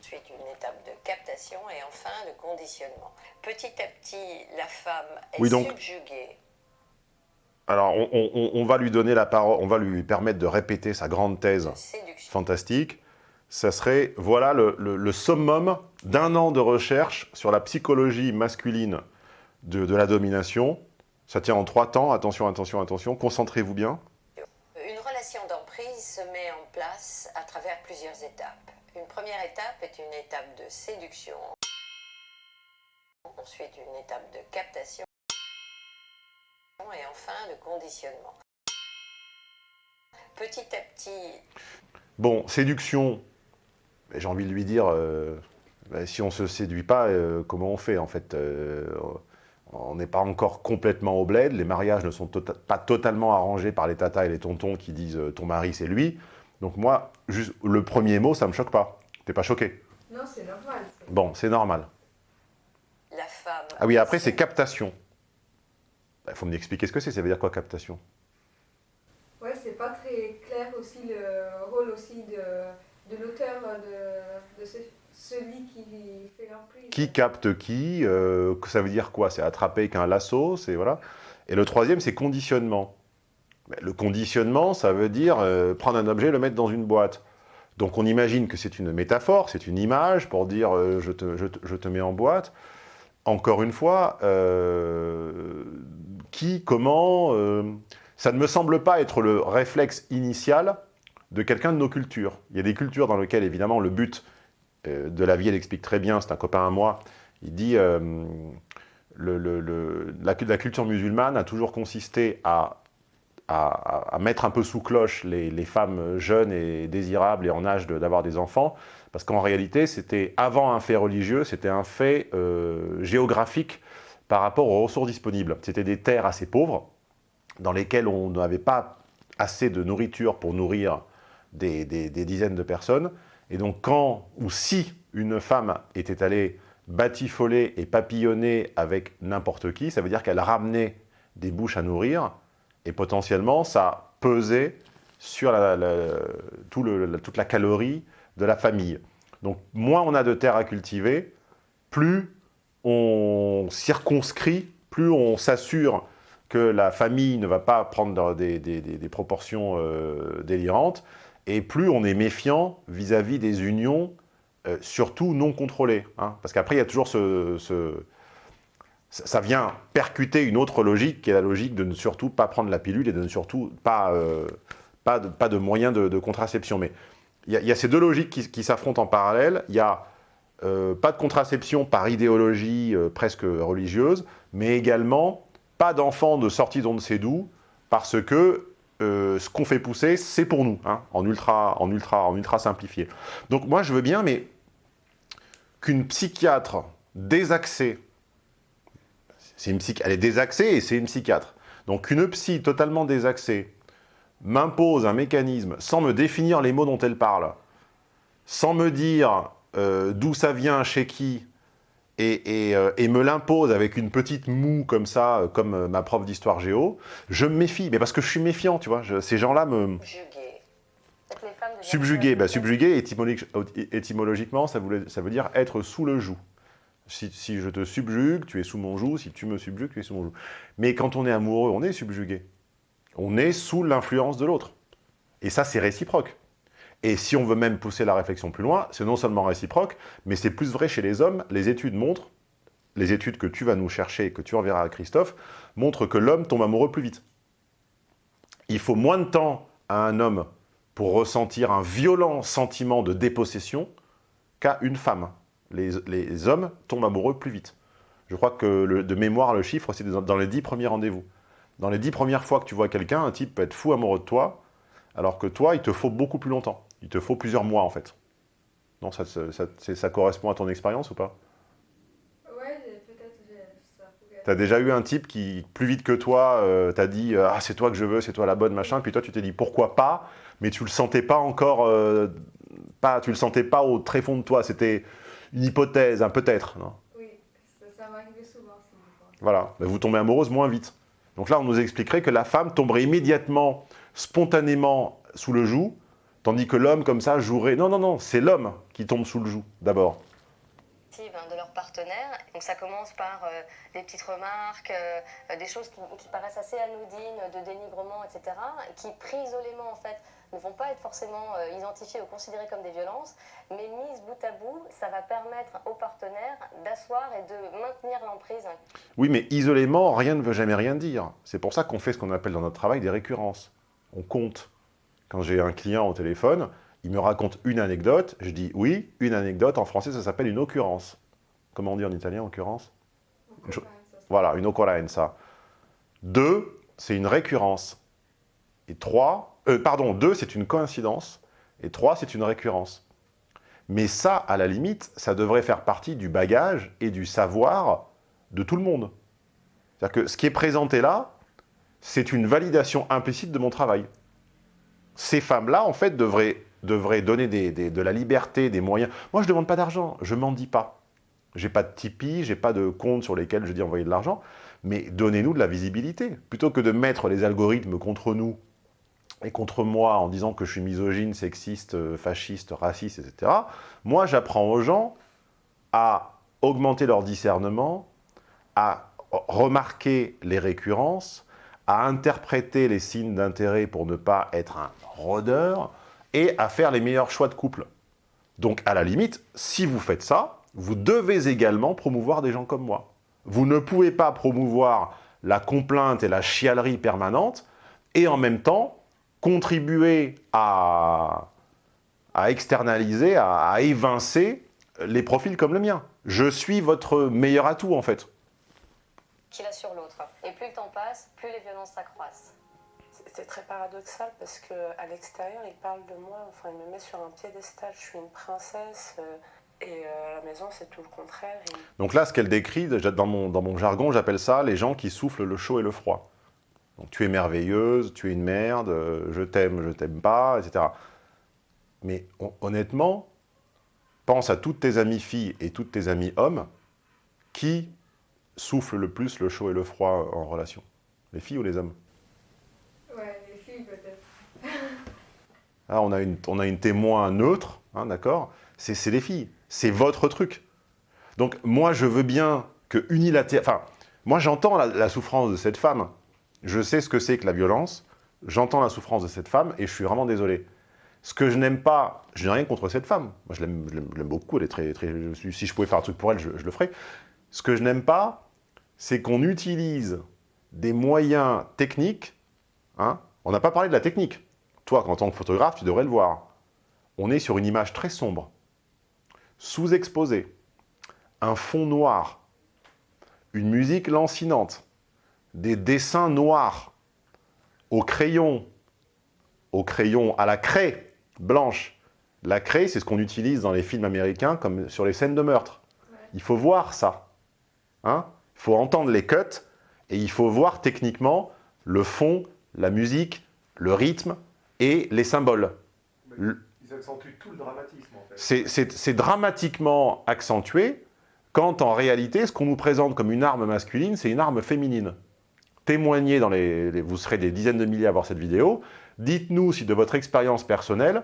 Ensuite, une étape de captation et enfin de conditionnement. Petit à petit, la femme est Oui, donc- subjuguée. Alors, on, on- on- on va lui donner la parole, on va lui permettre de répéter sa grande thèse fantastique. Ça serait, voilà, le, le- le summum d'un an de recherche sur la psychologie masculine de, de la domination. Ça tient en trois temps. Attention, attention, attention. Concentrez-vous bien. Une relation d'emprise se met en place à travers plusieurs étapes. Une première étape est une étape de séduction. Ensuite, une étape de captation. Et enfin, de conditionnement. Petit à petit, Bon, séduction, j'ai envie de lui dire, euh, ben, si on ne se séduit pas, euh, comment on fait en fait Euh, On n'est pas encore complètement au bled, les mariages ne sont tota- pas totalement arrangés par les tatas et les tontons qui disent euh, ton mari c'est lui. Donc moi, juste le premier mot, ça me choque pas. T'es pas choqué? Non, c'est normal. Bon, c'est normal. la femme Ah oui, après c'est captation. Il faut m'expliquer ce que c'est, ça veut dire quoi captation? Ouais, c'est pas très clair aussi le rôle aussi de, de l'auteur de, de ce- celui qui fait l'emprise. Qui capte qui euh, Ça veut dire quoi? C'est attraper avec un lasso, voilà. Et le troisième, c'est conditionnement. Le conditionnement, ça veut dire euh, prendre un objet et le mettre dans une boîte. Donc on imagine que c'est une métaphore, c'est une image pour dire euh, je, te, je te- je te mets en boîte. Encore une fois, qui, comment Ça ne me semble pas être le réflexe initial de quelqu'un de nos cultures. Il y a des cultures dans lesquelles, évidemment, le but de la vie, elle explique très bien, c'est un copain à moi, il dit euh, la, culture musulmane a toujours consisté à, mettre un peu sous cloche les, femmes jeunes et désirables et en âge d'avoir des enfants, parce qu'en réalité, c'était avant un fait religieux, c'était un fait euh, géographique par rapport aux ressources disponibles. C'était des terres assez pauvres, dans lesquelles on n'avait pas assez de nourriture pour nourrir des dizaines de personnes. Et donc quand ou si une femme était allée batifoler et papillonner avec n'importe qui, ça veut dire qu'elle ramenait des bouches à nourrir, et potentiellement ça pesait sur toute la calorie de la famille. Donc, moins on a de terres à cultiver, plus on circonscrit, plus on s'assure que la famille ne va pas prendre des proportions euh, délirantes, et plus on est méfiant vis-à-vis des unions, euh, surtout non contrôlées. hein. Parce qu'après, il y a toujours ce, ça vient percuter une autre logique, qui est la logique de ne surtout pas prendre la pilule et de ne surtout pas, euh, pas, de, pas de moyens de, contraception. Mais il y, a- ces deux logiques qui, s'affrontent en parallèle. Il y a euh, pas de contraception par idéologie presque religieuse, mais également pas d'enfants de sortie d'on ne sait d'où, parce que euh, ce qu'on fait pousser, c'est pour nous, hein, en, ultra, en, ultra, en ultra simplifié. Donc moi, je veux bien, mais qu'une psychiatre désaxée, c'est une elle est désaxée et c'est une psychiatre, donc une psy totalement désaxée m'impose un mécanisme sans me définir les mots dont elle parle, sans me dire euh, d'où ça vient, chez qui, et, et, euh, et me l'impose avec une petite moue comme ça, euh, comme euh, ma prof d'histoire géo, je me méfie. Mais parce que je suis méfiant, tu vois. je- ces gens-là me... Subjuguer, bah, subjuguer, étymologi- étymologiquement, ça, voulait- ça veut dire être sous le joug. Si, si je te subjugue, tu es sous mon joug. Si tu me subjugues, tu es sous mon joug. Mais quand on est amoureux, on est subjugué. On est sous l'influence de l'autre. Et ça, c'est réciproque. Et si on veut même pousser la réflexion plus loin, c'est non seulement réciproque, mais c'est plus vrai chez les hommes. Les études montrent, les études que tu vas nous chercher et que tu enverras à Christophe, montrent que l'homme tombe amoureux plus vite. Il faut moins de temps à un homme pour ressentir un violent sentiment de dépossession qu'à une femme. Les, les hommes tombent amoureux plus vite. Je crois que de mémoire, le chiffre, c'est dans dans les dix premiers rendez-vous. Dans les dix premières fois que tu vois quelqu'un, un type peut être fou amoureux de toi, alors que toi, il te faut beaucoup plus longtemps. Il te faut plusieurs mois, en fait. Non, ça, ça, ça- c'est- ça correspond à ton expérience ou pas? Ouais, peut-être. T'as déjà eu un type qui, plus vite que toi, euh, t'a dit euh, Ah, c'est toi que je veux, c'est toi la bonne, machin », puis toi, tu t'es dit « Pourquoi pas ?» mais tu le sentais pas encore, euh, pas, tu le sentais pas au très fond de toi, c'était une hypothèse, un peut-être, non? Oui, ça, m'arrivait souvent. Voilà, Ben, vous tombez amoureuse moins vite. Donc là, on nous expliquerait que la femme tomberait immédiatement, spontanément, sous le joug, tandis que l'homme, comme ça, jouerait... Non, non, non, c'est l'homme qui tombe sous le joug, d'abord. hein, de leur partenaire. Donc ça commence par euh, des petites remarques, euh, des choses qui, qui paraissent assez anodines, de dénigrement, etc., qui pris isolément en fait ne vont pas être forcément euh, identifiées ou considérées comme des violences, mais mises bout à bout, ça va permettre au partenaire d'asseoir et de maintenir l'emprise. Oui, mais isolément, rien ne veut jamais rien dire. C'est pour ça qu'on fait ce qu'on appelle dans notre travail des récurrences. On compte. Quand j'ai un client au téléphone, il me raconte une anecdote, je dis oui, une anecdote, en français ça s'appelle une occurrence. Comment on dit en italien, occurrence? Voilà, une occorrenza. Deux, c'est une récurrence. Et trois, euh, pardon, deux, c'est une coïncidence. Et trois, c'est une récurrence. Mais ça, à la limite, ça devrait faire partie du bagage et du savoir de tout le monde. C'est-à-dire que ce qui est présenté là, c'est une validation implicite de mon travail. Ces femmes-là, en fait, devraient, donner de la liberté, des moyens. Moi, je ne demande pas d'argent, je m'en dis pas. J'ai pas de Tipeee, j'ai pas de compte sur lesquels je dis envoyer de l'argent, mais donnez-nous de la visibilité. Plutôt que de mettre les algorithmes contre nous et contre moi en disant que je suis misogyne, sexiste, euh, fasciste, raciste, etc., moi, j'apprends aux gens à augmenter leur discernement, à remarquer les récurrences, à interpréter les signes d'intérêt pour ne pas être un rôdeur, et à faire les meilleurs choix de couple. Donc, à la limite, si vous faites ça, vous devez également promouvoir des gens comme moi. Vous ne pouvez pas promouvoir la complainte et la chialerie permanente, et en même temps, contribuer à, externaliser, à, à évincer les profils comme le mien. Je suis votre meilleur atout, en fait. qu'il a l'autre. Et plus le temps passe, plus les violences s'accroissent. C'est- C'est très paradoxal parce que à l'extérieur, il parle de moi, enfin, il me met sur un piédestal, je suis une princesse, euh, et euh, à la maison, c'est tout le contraire. Donc là, ce qu'elle décrit, dans mon, jargon, j'appelle ça les gens qui soufflent le chaud et le froid. Donc tu es merveilleuse, tu es une merde, euh, je t'aime, je t'aime pas, etc. Mais hon- honnêtement, pense à toutes tes amies filles et toutes tes amies hommes qui soufflent le plus le chaud et le froid en relation. Les filles ou les hommes? Là, on, a une, témoin neutre, hein, d'accord? C'est les filles. C'est votre truc. Donc, moi, je veux bien que unilatéralement... Enfin, moi, j'entends la, souffrance de cette femme. Je sais ce que c'est que la violence. J'entends la souffrance de cette femme et je suis vraiment désolé. Ce que je n'aime pas, je n'ai rien contre cette femme. Moi, je l'aime beaucoup. Elle est très, très, si je pouvais faire un truc pour elle, je, je le ferais. Ce que je n'aime pas, c'est qu'on utilise des moyens techniques. hein. On n'a pas parlé de la technique. Toi, en tant que photographe, tu devrais le voir. On est sur une image très sombre, sous-exposée, un fond noir, une musique lancinante, des dessins noirs, au crayon, au crayon, à la craie blanche. La craie, c'est ce qu'on utilise dans les films américains comme sur les scènes de meurtre. Il faut voir ça. Hein il faut entendre les cuts et il faut voir techniquement le fond, la musique, le rythme et les symboles. Le- Ils accentuent tout le dramatisme en fait. c'est- dramatiquement accentué quand en réalité, ce qu'on nous présente comme une arme masculine, c'est une arme féminine. Témoignez dans les, les- Vous serez des dizaines de milliers à voir cette vidéo. Dites-nous si de votre expérience personnelle,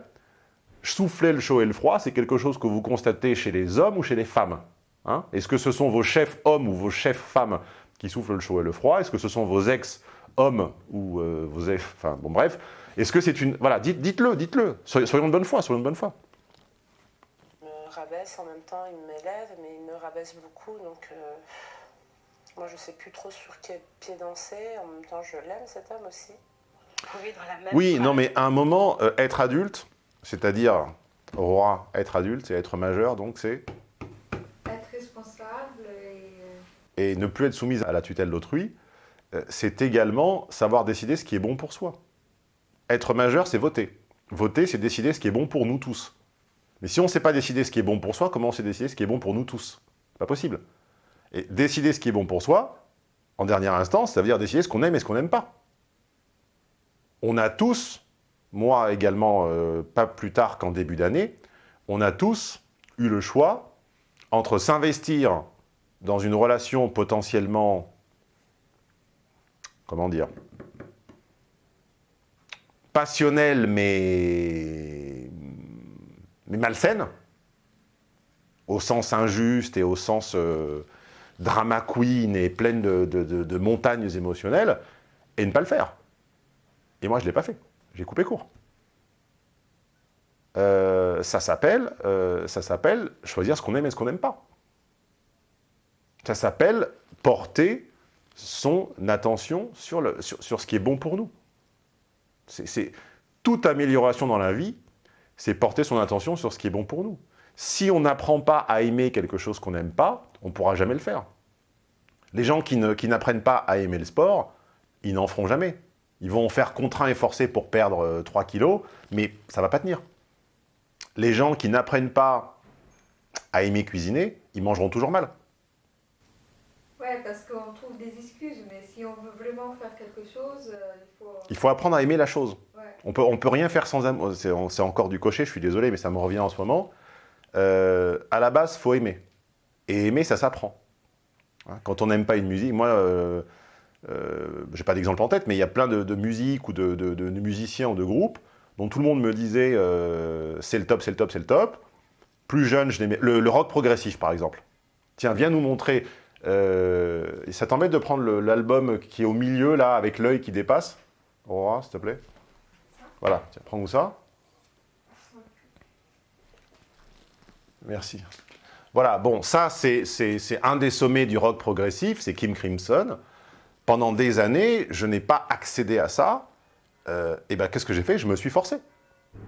souffler le chaud et le froid, c'est quelque chose que vous constatez chez les hommes ou chez les femmes Hein? Est-ce que ce sont vos chefs hommes ou vos chefs femmes qui soufflent le chaud et le froid? Est-ce que ce sont vos ex-hommes ou euh, vos ex... Enfin, bon, bref. Est-ce que c'est une... Voilà, dites- dites-le, dites-le. Soyons de bonne foi, soyons de bonne foi. Il me rabaisse en même temps, il m'élève, mais il me rabaisse beaucoup, donc euh, moi je sais plus trop sur quel pied danser. En même temps, je l'aime cet homme aussi. On vit dans la même Oui, phrase. non, mais à un moment, euh, être adulte, c'est-à-dire, Aurora, être adulte, c'est être majeur, donc c'est... Être responsable et... euh, Et ne plus être soumise à la tutelle d'autrui, euh, c'est également savoir décider ce qui est bon pour soi. Être majeur, c'est voter. Voter, c'est décider ce qui est bon pour nous tous. Mais si on ne sait pas décider ce qui est bon pour soi, comment on sait décider ce qui est bon pour nous tous? Pas possible. Et décider ce qui est bon pour soi, en dernière instance, ça veut dire décider ce qu'on aime et ce qu'on n'aime pas. On a tous, moi également, euh, pas plus tard qu'en début d'année, on a tous eu le choix entre s'investir dans une relation potentiellement, comment dire, passionnelle mais, mais malsaine, au sens injuste et au sens euh, drama queen et pleine de, montagnes émotionnelles, et ne pas le faire. Et moi, je ne l'ai pas fait. J'ai coupé court. Euh, ça s'appelle euh, ça s'appelle choisir ce qu'on aime et ce qu'on n'aime pas. Ça s'appelle porter son attention sur ce qui est bon pour nous. C'est- toute amélioration dans la vie, c'est porter son attention sur ce qui est bon pour nous. Si on n'apprend pas à aimer quelque chose qu'on n'aime pas, on ne pourra jamais le faire. Les gens qui ne- qui n'apprennent pas à aimer le sport, ils n'en feront jamais. Ils vont faire contraint et forcé pour perdre euh, 3 kilos, mais ça ne va pas tenir. Les gens qui n'apprennent pas à aimer cuisiner, ils mangeront toujours mal. Ouais, parce qu'on trouve des excuses, mais si on veut vraiment faire quelque chose, euh, il faut... Il faut apprendre à aimer la chose. Ouais. On peut, on peut rien faire sans amour. C'est c'est encore du cocher, je suis désolé, mais ça me revient en ce moment. Euh, à la base, faut aimer. Et aimer, ça s'apprend. Hein, Quand on n'aime pas une musique, moi, euh, euh, j'ai pas d'exemple en tête, mais il y a plein de, de musiques ou de, de- de musiciens ou de groupes dont tout le monde me disait euh, c'est le top, c'est le top, c'est le top. Plus jeune, je l'aimais. Le, le rock progressif, par exemple. Tiens, viens nous montrer. Euh, ça t'embête de prendre l'album qui est au milieu, là, avec l'œil qui dépasse? Aurora, s'il te plaît. Voilà, tiens, prends-nous ça? Merci. Voilà, bon, ça, c'est un des sommets du rock progressif, c'est Kim Crimson. Pendant des années, je n'ai pas accédé à ça. Euh, et ben, qu'est-ce que j'ai fait? Je me suis forcé.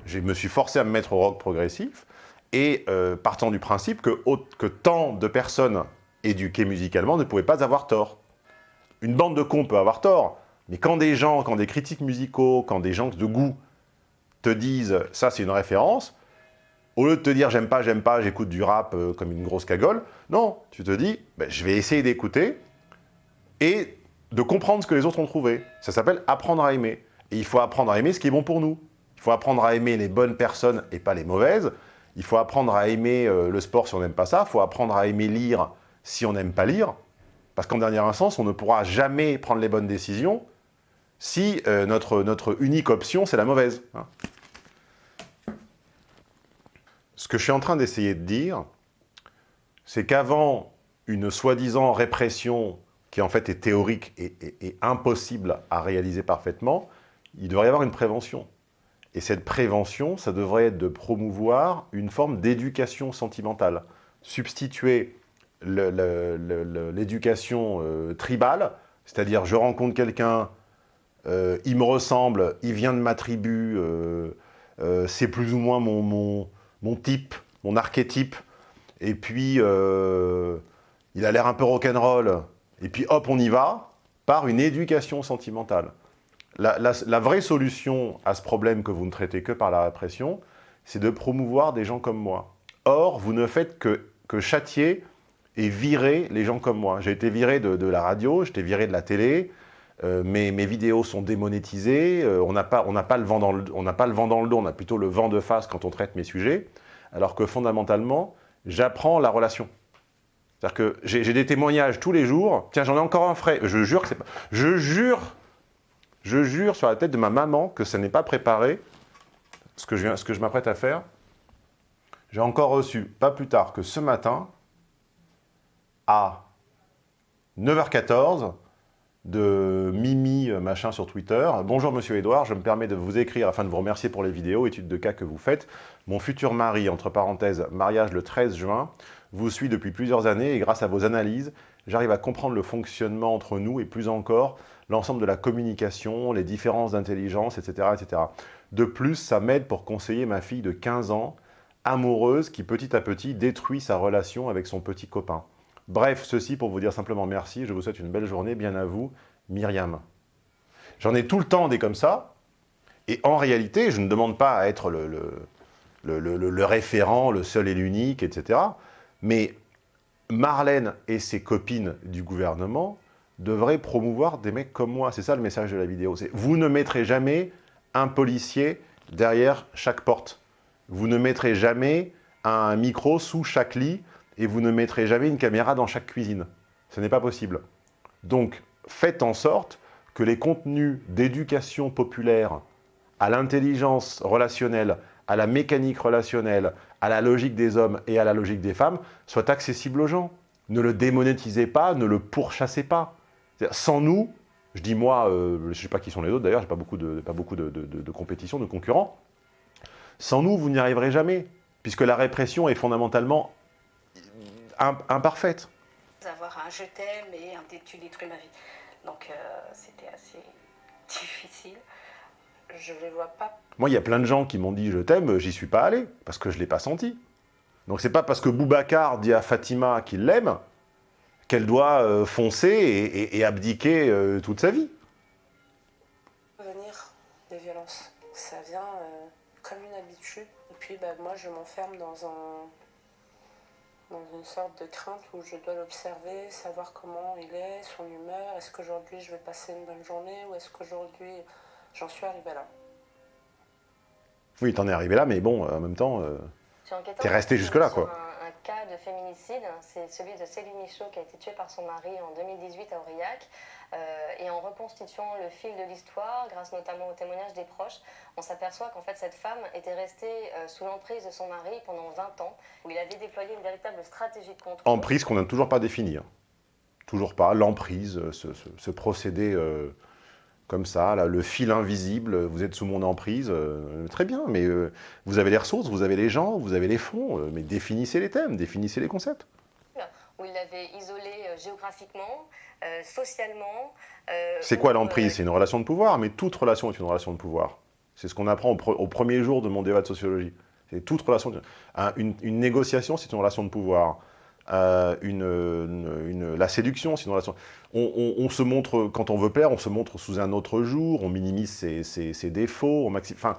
Je me suis forcé à me mettre au rock progressif. Et euh, partant du principe que, que tant de personnes éduquées musicalement ne pouvaient pas avoir tort. Une bande de cons peut avoir tort, mais quand des gens, quand des critiques musicaux, quand des gens de goût te disent « ça, c'est une référence », au lieu de te dire « j'aime pas, j'aime pas, j'écoute du rap euh, comme une grosse cagole », non, tu te dis ben, je vais essayer d'écouter » et de comprendre ce que les autres ont trouvé. Ça s'appelle apprendre à aimer. Et il faut apprendre à aimer ce qui est bon pour nous. Il faut apprendre à aimer les bonnes personnes et pas les mauvaises. Il faut apprendre à aimer euh, le sport si on n'aime pas ça. Il faut apprendre à aimer lire si on n'aime pas lire. Parce qu'en dernière instance, on ne pourra jamais prendre les bonnes décisions si euh, notre, notre unique option, c'est la mauvaise. hein. Ce que je suis en train d'essayer de dire, c'est qu'avant une soi-disant répression qui en fait est théorique et, et- impossible à réaliser parfaitement, il devrait y avoir une prévention. Et cette prévention, ça devrait être de promouvoir une forme d'éducation sentimentale. Substituer l'éducation euh, tribale, c'est-à-dire je rencontre quelqu'un, euh, il me ressemble, il vient de ma tribu, euh, c'est plus ou moins mon, mon, type, mon archétype, et puis il a l'air un peu rock'n'roll, et puis hop, on y va, par une éducation sentimentale. La vraie solution à ce problème que vous ne traitez que par la répression, c'est de promouvoir des gens comme moi. Or, vous ne faites que, que châtier et virer les gens comme moi. J'ai été viré de, la radio, été viré de la télé, euh, mes, mes vidéos sont démonétisées, euh, on n'a pas, pas, le vent dans le- pas le vent dans le dos, on a plutôt le vent de face quand on traite mes sujets, alors que fondamentalement, j'apprends la relation. C'est-à-dire que j'ai des témoignages tous les jours, tiens, j'en ai encore un frais, je jure que c'est pas... Je jure, je jure sur la tête de ma maman que ça n'est pas préparé, ce que je, ce que je m'apprête à faire. J'ai encore reçu, pas plus tard que ce matin, à 9h14, de Mimi euh, machin sur Twitter. Bonjour Monsieur Edouard, je me permets de vous écrire afin de vous remercier pour les vidéos, études de cas que vous faites. Mon futur mari, entre parenthèses, mariage le 13 juin, vous suit depuis plusieurs années et grâce à vos analyses, j'arrive à comprendre le fonctionnement entre nous et plus encore, l'ensemble de la communication, les différences d'intelligence, etc., etc. De plus, ça m'aide pour conseiller ma fille de 15 ans, amoureuse, qui petit à petit détruit sa relation avec son petit copain. Bref, ceci pour vous dire simplement merci, je vous souhaite une belle journée, bien à vous, Myriam. J'en ai tout le temps des comme ça, et en réalité, je ne demande pas à être le, le- le- référent, le seul et l'unique, etc. Mais Marlène et ses copines du gouvernement devraient promouvoir des mecs comme moi. C'est ça le message de la vidéo. Vous ne mettrez jamais un policier derrière chaque porte. Vous ne mettrez jamais un micro sous chaque lit et vous ne mettrez jamais une caméra dans chaque cuisine. Ce n'est pas possible. Donc, faites en sorte que les contenus d'éducation populaire à l'intelligence relationnelle, à la mécanique relationnelle, à la logique des hommes et à la logique des femmes soient accessibles aux gens. Ne le démonétisez pas, ne le pourchassez pas. Sans nous, je dis moi, euh, je ne sais pas qui sont les autres d'ailleurs, j'ai pas beaucoup, de, pas beaucoup de, de- de- compétition, de concurrents. Sans nous, vous n'y arriverez jamais, puisque la répression est fondamentalement imparfaite. avoir un je t'aime et un tu détruis ma vie. Donc euh, c'était assez difficile. Je les vois pas. Moi, il y a plein de gens qui m'ont dit « je t'aime », j'y suis pas allé, parce que je ne l'ai pas senti. Donc c'est pas parce que Boubacar dit à Fatima qu'il l'aime qu'elle doit euh, foncer et, et- et abdiquer euh, toute sa vie. Venir des violences. Ça vient euh, comme une habitude. Et puis bah, moi je m'enferme dans un dans une sorte de crainte où je dois l'observer, savoir comment il est, son humeur, est-ce qu'aujourd'hui je vais passer une bonne journée ou est-ce qu'aujourd'hui j'en suis arrivée là? Oui, t'en es arrivé là, mais bon, en même temps, euh, t'es resté jusque-là, quoi. Un cas de féminicide, c'est celui de Céline Michaud qui a été tuée par son mari en 2018 à Aurillac. Euh, et en reconstituant le fil de l'histoire, grâce notamment au témoignage des proches, on s'aperçoit qu'en fait cette femme était restée euh, sous l'emprise de son mari pendant 20 ans, où il avait déployé une véritable stratégie de contrôle. emprise qu'on n'a toujours pas définie. hein. Toujours pas, l'emprise, euh, ce, procédé comme ça, là, le fil invisible, vous êtes sous mon emprise, euh, très bien, mais euh, vous avez les ressources, vous avez les gens, vous avez les fonds, euh, mais définissez les thèmes, définissez les concepts. où il l'avait isolé géographiquement, socialement. C'est quoi l'emprise? C'est une relation de pouvoir, mais toute relation est une relation de pouvoir. C'est ce qu'on apprend au, pre- au premier jour de mon débat de sociologie. C'est toute relation. de- un- une, une négociation, c'est une relation de pouvoir. La séduction, une relation. On, se montre, quand on veut plaire, on se montre sous un autre jour, on minimise ses, défauts, on maxi- Enfin,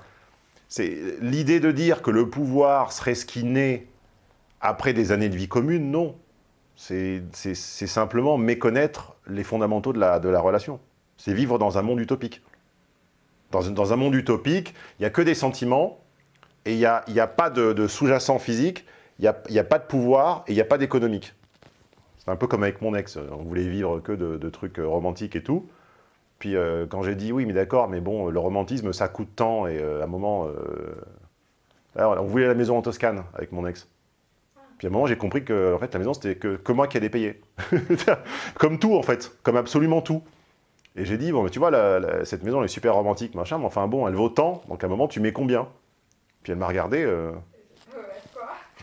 l'idée de dire que le pouvoir serait ce qui naît après des années de vie commune, non. C'est simplement méconnaître les fondamentaux de la, la relation. C'est vivre dans un monde utopique. Dans, un- monde utopique, il n'y a que des sentiments, et il n'y a, pas de sous-jacent physique, il n'y a, y a pas de pouvoir, et il n'y a pas d'économique. C'est un peu comme avec mon ex, on voulait vivre que de, trucs euh, romantiques et tout. Puis euh, quand j'ai dit oui, mais d'accord, mais bon, le romantisme, ça coûte tant, et euh, à un moment, Alors, on voulait la maison en Toscane avec mon ex. Puis à un moment, j'ai compris que en fait, la maison, c'était que, moi qui allais payer. comme tout, en fait. Comme absolument tout. Et j'ai dit, bon, mais tu vois, cette maison, elle est super romantique, machin, mais enfin bon, elle vaut tant, donc à un moment, tu mets combien? Puis elle m'a regardé,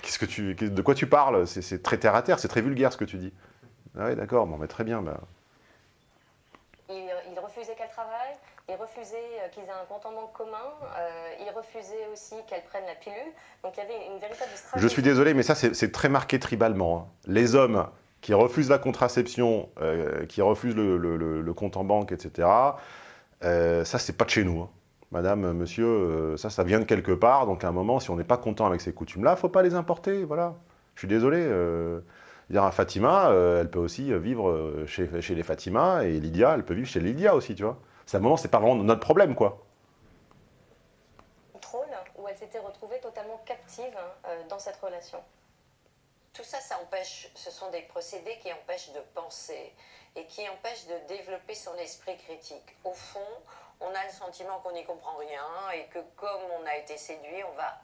qu'est-ce que tu, qu'est- de quoi tu parles? C'est très terre à terre, c'est très vulgaire ce que tu dis. Ah oui, d'accord, bon, mais très bien. Bah. Il, il refusait qu'elle travaille, il refusait euh, qu'ils aient un compte en banque commun, euh, il refusait aussi qu'elle prenne la pilule. Donc il y avait une véritable stratégie. Je suis désolé, mais ça, c'est c'est très marqué tribalement. hein. Les hommes qui refusent la contraception, euh, qui refusent le, le- le- le compte en banque, etc., euh, ça, c'est pas de chez nous. hein. Madame, monsieur, euh, ça, ça vient de quelque part. Donc, à un moment, si on n'est pas content avec ces coutumes-là, faut pas les importer. Voilà. Je suis désolé. euh, dire Fatima, euh, elle peut aussi vivre euh, chez, les Fatima, et Lydia, elle peut vivre chez Lydia aussi, tu vois. C'est à un moment, c'est pas vraiment notre problème, quoi. contrôle où elle s'était retrouvée totalement captive euh, dans cette relation. Tout ça, ça empêche, ce sont des procédés qui empêchent de penser et qui empêchent de développer son esprit critique. Au fond, on a le sentiment qu'on n'y comprend rien et que comme on a été séduit, on va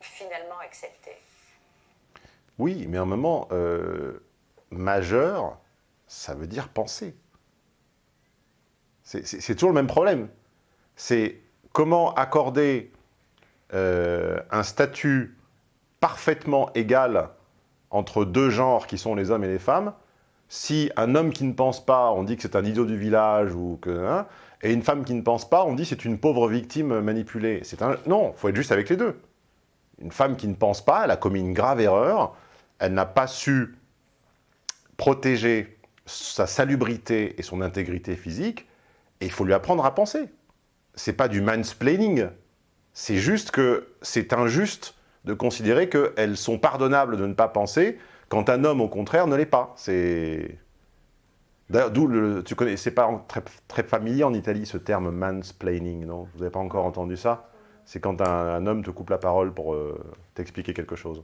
finalement accepter. Oui, mais un moment, euh, majeur, ça veut dire penser. C'est toujours le même problème. C'est comment accorder euh, un statut parfaitement égal entre deux genres qui sont les hommes et les femmes, si un homme qui ne pense pas, on dit que c'est un idiot du village, ou que, hein, et une femme qui ne pense pas, on dit c'est une pauvre victime manipulée. C'est un... Non, il faut être juste avec les deux. Une femme qui ne pense pas, elle a commis une grave erreur, elle n'a pas su protéger sa salubrité et son intégrité physique, et il faut lui apprendre à penser. C'est pas du mansplaining, c'est juste que c'est injuste de considérer qu'elles sont pardonnables de ne pas penser, quand un homme, au contraire, ne l'est pas. C'est... D'ailleurs, d'où. Tu connais... C'est pas très, très familier en Italie, ce terme mansplaining, non? Vous n'avez pas encore entendu ça? C'est quand un, un homme te coupe la parole pour euh, t'expliquer quelque chose.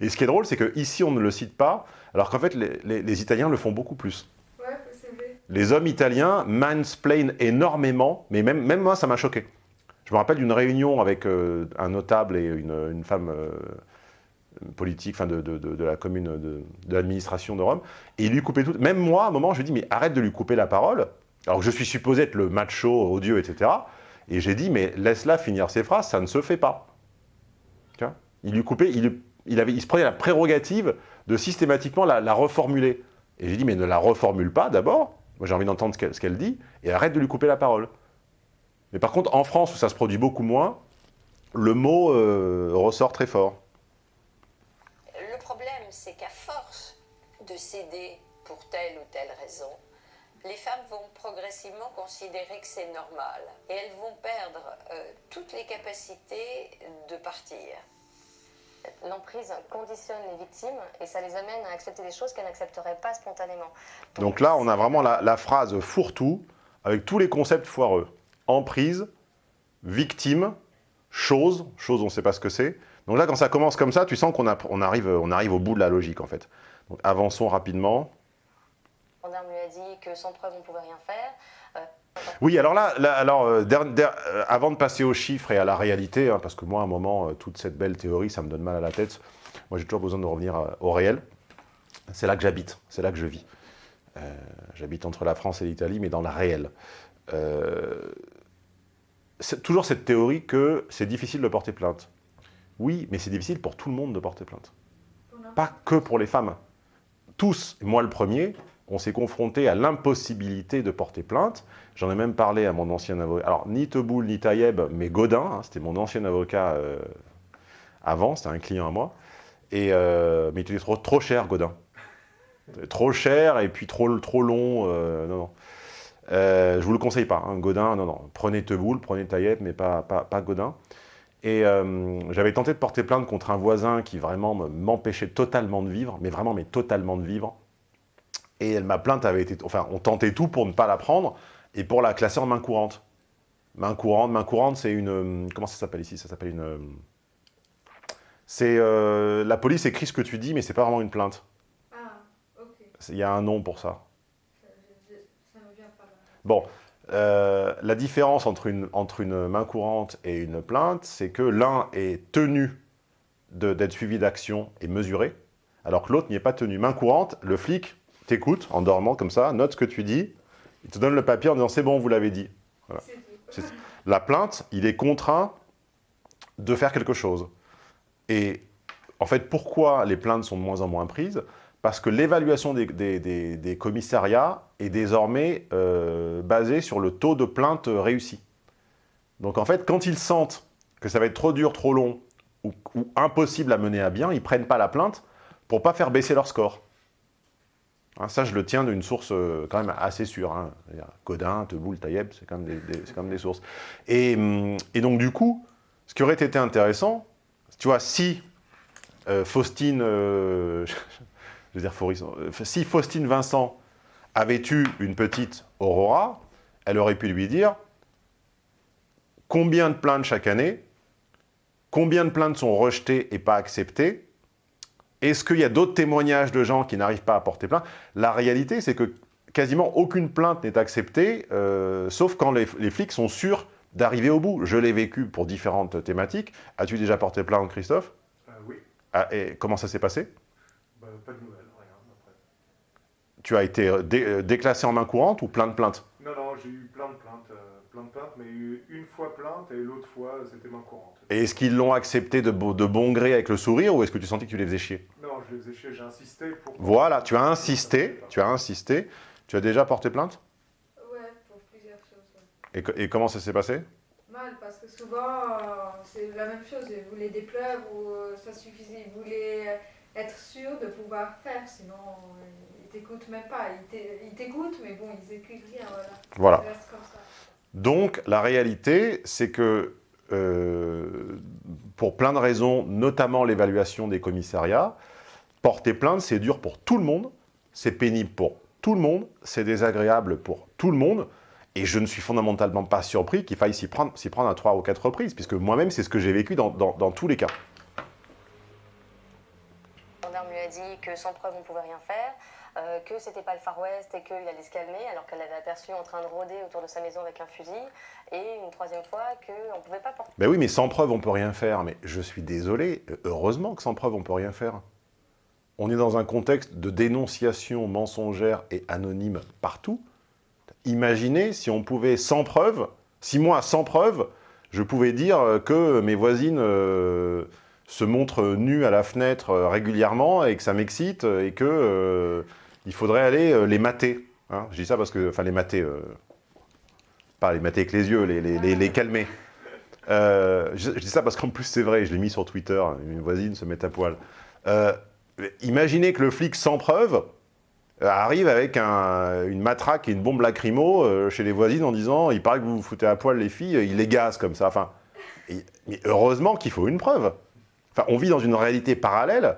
Et ce qui est drôle, c'est qu'ici, on ne le cite pas, alors qu'en fait, les, les- les Italiens le font beaucoup plus. Ouais, c'est vrai. Les hommes italiens mansplain énormément, mais même, même moi, ça m'a choqué. Je me rappelle d'une réunion avec euh, un notable et une, une femme euh, politique, enfin de, de- de- la commune, de, l'administration de Rome, et il lui coupait tout. Même moi, à un moment, je lui dis, mais arrête de lui couper la parole, alors que je suis supposé être le macho, odieux, etc. Et j'ai dit, mais laisse-la finir ses phrases, ça ne se fait pas. Il lui coupait, il, il, avait, il se prenait la prérogative de systématiquement la, reformuler. Et j'ai dit, mais ne la reformule pas d'abord, moi j'ai envie d'entendre ce qu'elle ce qu'elle dit, et arrête de lui couper la parole. Mais par contre, en France, où ça se produit beaucoup moins, le mot euh, ressort très fort. Le problème, c'est qu'à force de céder pour telle ou telle raison, les femmes vont progressivement considérer que c'est normal et elles vont perdre euh, toutes les capacités de partir. L'emprise conditionne les victimes et ça les amène à accepter des choses qu'elles n'accepteraient pas spontanément. Donc là, on a vraiment la, la phrase fourre-tout, avec tous les concepts foireux. Emprise, victime, chose, chose on ne sait pas ce que c'est. Donc là, quand ça commence comme ça, tu sens qu'on a- on arrive, on arrive au bout de la logique, en fait. Donc avançons rapidement. Le gendarme lui a dit que sans preuve on ne pouvait rien faire. Euh, Oui, alors là, là, alors, euh, der- der- euh, avant de passer aux chiffres et à la réalité, hein, parce que moi, à un moment, euh, toute cette belle théorie, ça me donne mal à la tête. Moi, j'ai toujours besoin de revenir euh, au réel. C'est là que j'habite, c'est là que je vis. Euh, j'habite entre la France et l'Italie, mais dans la réelle. Euh, c'est toujours cette théorie que c'est difficile de porter plainte. Oui, mais c'est difficile pour tout le monde de porter plainte. Pas que pour les femmes. Tous, moi le premier, on s'est confronté à l'impossibilité de porter plainte. J'en ai même parlé à mon ancien avocat. Alors, ni Teboul, ni Taïeb, mais Godin, hein, c'était mon ancien avocat euh, avant, c'était un client à moi. Et, euh, mais il était trop, trop cher, Godin. Trop cher et puis trop, trop long. euh, non, non. Euh, je vous le conseille pas. hein, Godin, non, non. Prenez Teboul, prenez Taïeb, mais pas, pas, pas Godin. Et euh, j'avais tenté de porter plainte contre un voisin qui vraiment me- m'empêchait totalement de vivre, mais vraiment, mais totalement de vivre. Et ma plainte avait été... Enfin, on tentait tout pour ne pas la prendre et pour la classer en main courante. Main courante, main courante, c'est une... euh, Comment ça s'appelle ici? Ça s'appelle une... euh, C'est... euh, la police écrit ce que tu dis, mais c'est pas vraiment une plainte. Ah, ok. Il y a un nom pour ça. Ça, ça me vient pas là. Bon, euh, la différence entre une, entre une main courante et une plainte, c'est que l'un est tenu d'être suivi d'action et mesuré, alors que l'autre n'y est pas tenu. Main courante, le flic t'écoute en dormant comme ça, note ce que tu dis, il te donne le papier en disant c'est bon, vous l'avez dit. Voilà. La plainte, il est contraint de faire quelque chose. Et en fait, pourquoi les plaintes sont de moins en moins prises? Parce que l'évaluation des, des- des- des commissariats est désormais euh, basée sur le taux de plainte réussi. Donc en fait, quand ils sentent que ça va être trop dur, trop long ou, impossible à mener à bien, ils ne prennent pas la plainte pour ne pas faire baisser leur score. Hein, ça, je le tiens d'une source euh, quand même assez sûre. Hein. Codin, Teboul, Taïeb, c'est quand, même des- sources. Et, hum, et donc, du coup, ce qui aurait été intéressant, tu vois, si euh, Faustine, je veux dire si Faustine Vincent avait eu une petite Aurora, elle aurait pu lui dire combien de plaintes chaque année, combien de plaintes sont rejetées et pas acceptées, est-ce qu'il y a d'autres témoignages de gens qui n'arrivent pas à porter plainte? La réalité, c'est que quasiment aucune plainte n'est acceptée, euh, sauf quand les, les flics sont sûrs d'arriver au bout. Je l'ai vécu pour différentes thématiques. As-tu déjà porté plainte, Christophe? Euh, oui, Ah, et comment ça s'est passé? Bah, pas de nouvelles. Tu as été euh, dé- euh, déclassé en main courante ou plein de plaintes Non, non, j'ai eu plein de plaintes, euh, plein de plaintes, mais une fois plainte et l'autre fois c'était main courante. Et est-ce qu'ils l'ont accepté de, de bon gré avec le sourire ou est-ce que tu sentais que tu les faisais chier? Non, je les ai chiés, j'ai insisté pour. Voilà, tu as insisté, tu as insisté. Tu as déjà porté plainte? Ouais, pour plusieurs choses. ouais. et, co- et comment ça s'est passé? Mal, parce que souvent, euh, c'est la même chose. Ils voulaient des preuves ou euh, ça suffisait. Ils voulaient être sûrs de pouvoir faire, sinon euh, t'écoutent même pas. Ils t'é- Ils t'écoutent, mais bon, ils écrivent rien. Voilà. Voilà. Donc, la réalité, c'est que, euh, pour plein de raisons, notamment l'évaluation des commissariats, porter plainte, c'est dur pour tout le monde, c'est pénible pour tout le monde, c'est désagréable pour tout le monde, et je ne suis fondamentalement pas surpris qu'il faille s'y prendre, s'y prendre à trois ou quatre reprises, puisque moi-même, c'est ce que j'ai vécu dans, dans- dans tous les cas. Le gendarme lui a dit que sans preuve on pouvait rien faire, euh, que c'était pas le Far West et qu'il allait se calmer, alors qu'elle l'avait aperçu en train de rôder autour de sa maison avec un fusil, et une troisième fois qu'on pouvait pas porter. Ben oui, mais sans preuve, on peut rien faire. Mais je suis désolé, heureusement que sans preuve, on peut rien faire. On est dans un contexte de dénonciation mensongère et anonyme partout. Imaginez si on pouvait, sans preuve, si moi, sans preuve, je pouvais dire euh, que mes voisines euh, se montrent nues à la fenêtre euh, régulièrement et que ça m'excite et que il faudrait aller euh, les mater. hein. je dis ça parce que, enfin, les mater, euh, pas les mater avec les yeux, les, calmer. Euh, je, dis ça parce qu'en plus, c'est vrai, je l'ai mis sur Twitter, une voisine se met à poil. Euh, imaginez que le flic sans preuve arrive avec un- une matraque et une bombe lacrymo chez les voisines en disant « il paraît que vous vous foutez à poil les filles, il les gaze comme ça ». Enfin, mais heureusement qu'il faut une preuve. Enfin, on vit dans une réalité parallèle.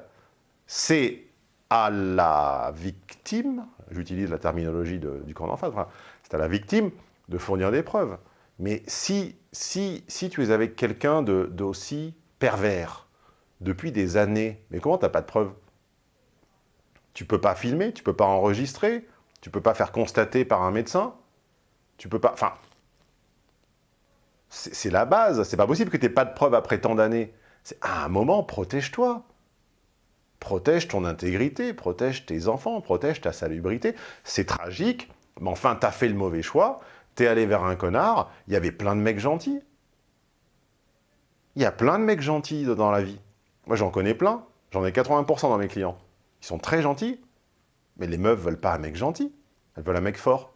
C'est à la victime, j'utilise la terminologie de- du camp d'en face, c'est à la victime de fournir des preuves. Mais si, si, si tu es avec quelqu'un de- d'aussi pervers depuis des années, mais comment tu n'as pas de preuves? Tu peux pas filmer, tu peux pas enregistrer, tu peux pas faire constater par un médecin, tu peux pas... Enfin, c'est la base, c'est pas possible que tu n'aies pas de preuves après tant d'années. À un moment, protège-toi. Protège ton intégrité, protège tes enfants, protège ta salubrité. C'est tragique, mais enfin, tu as fait le mauvais choix, tu es allé vers un connard, il y avait plein de mecs gentils. Il y a plein de mecs gentils dans la vie. Moi, j'en connais plein. J'en ai 80% dans mes clients. Ils sont très gentils. Mais les meufs veulent pas un mec gentil. Elles veulent un mec fort.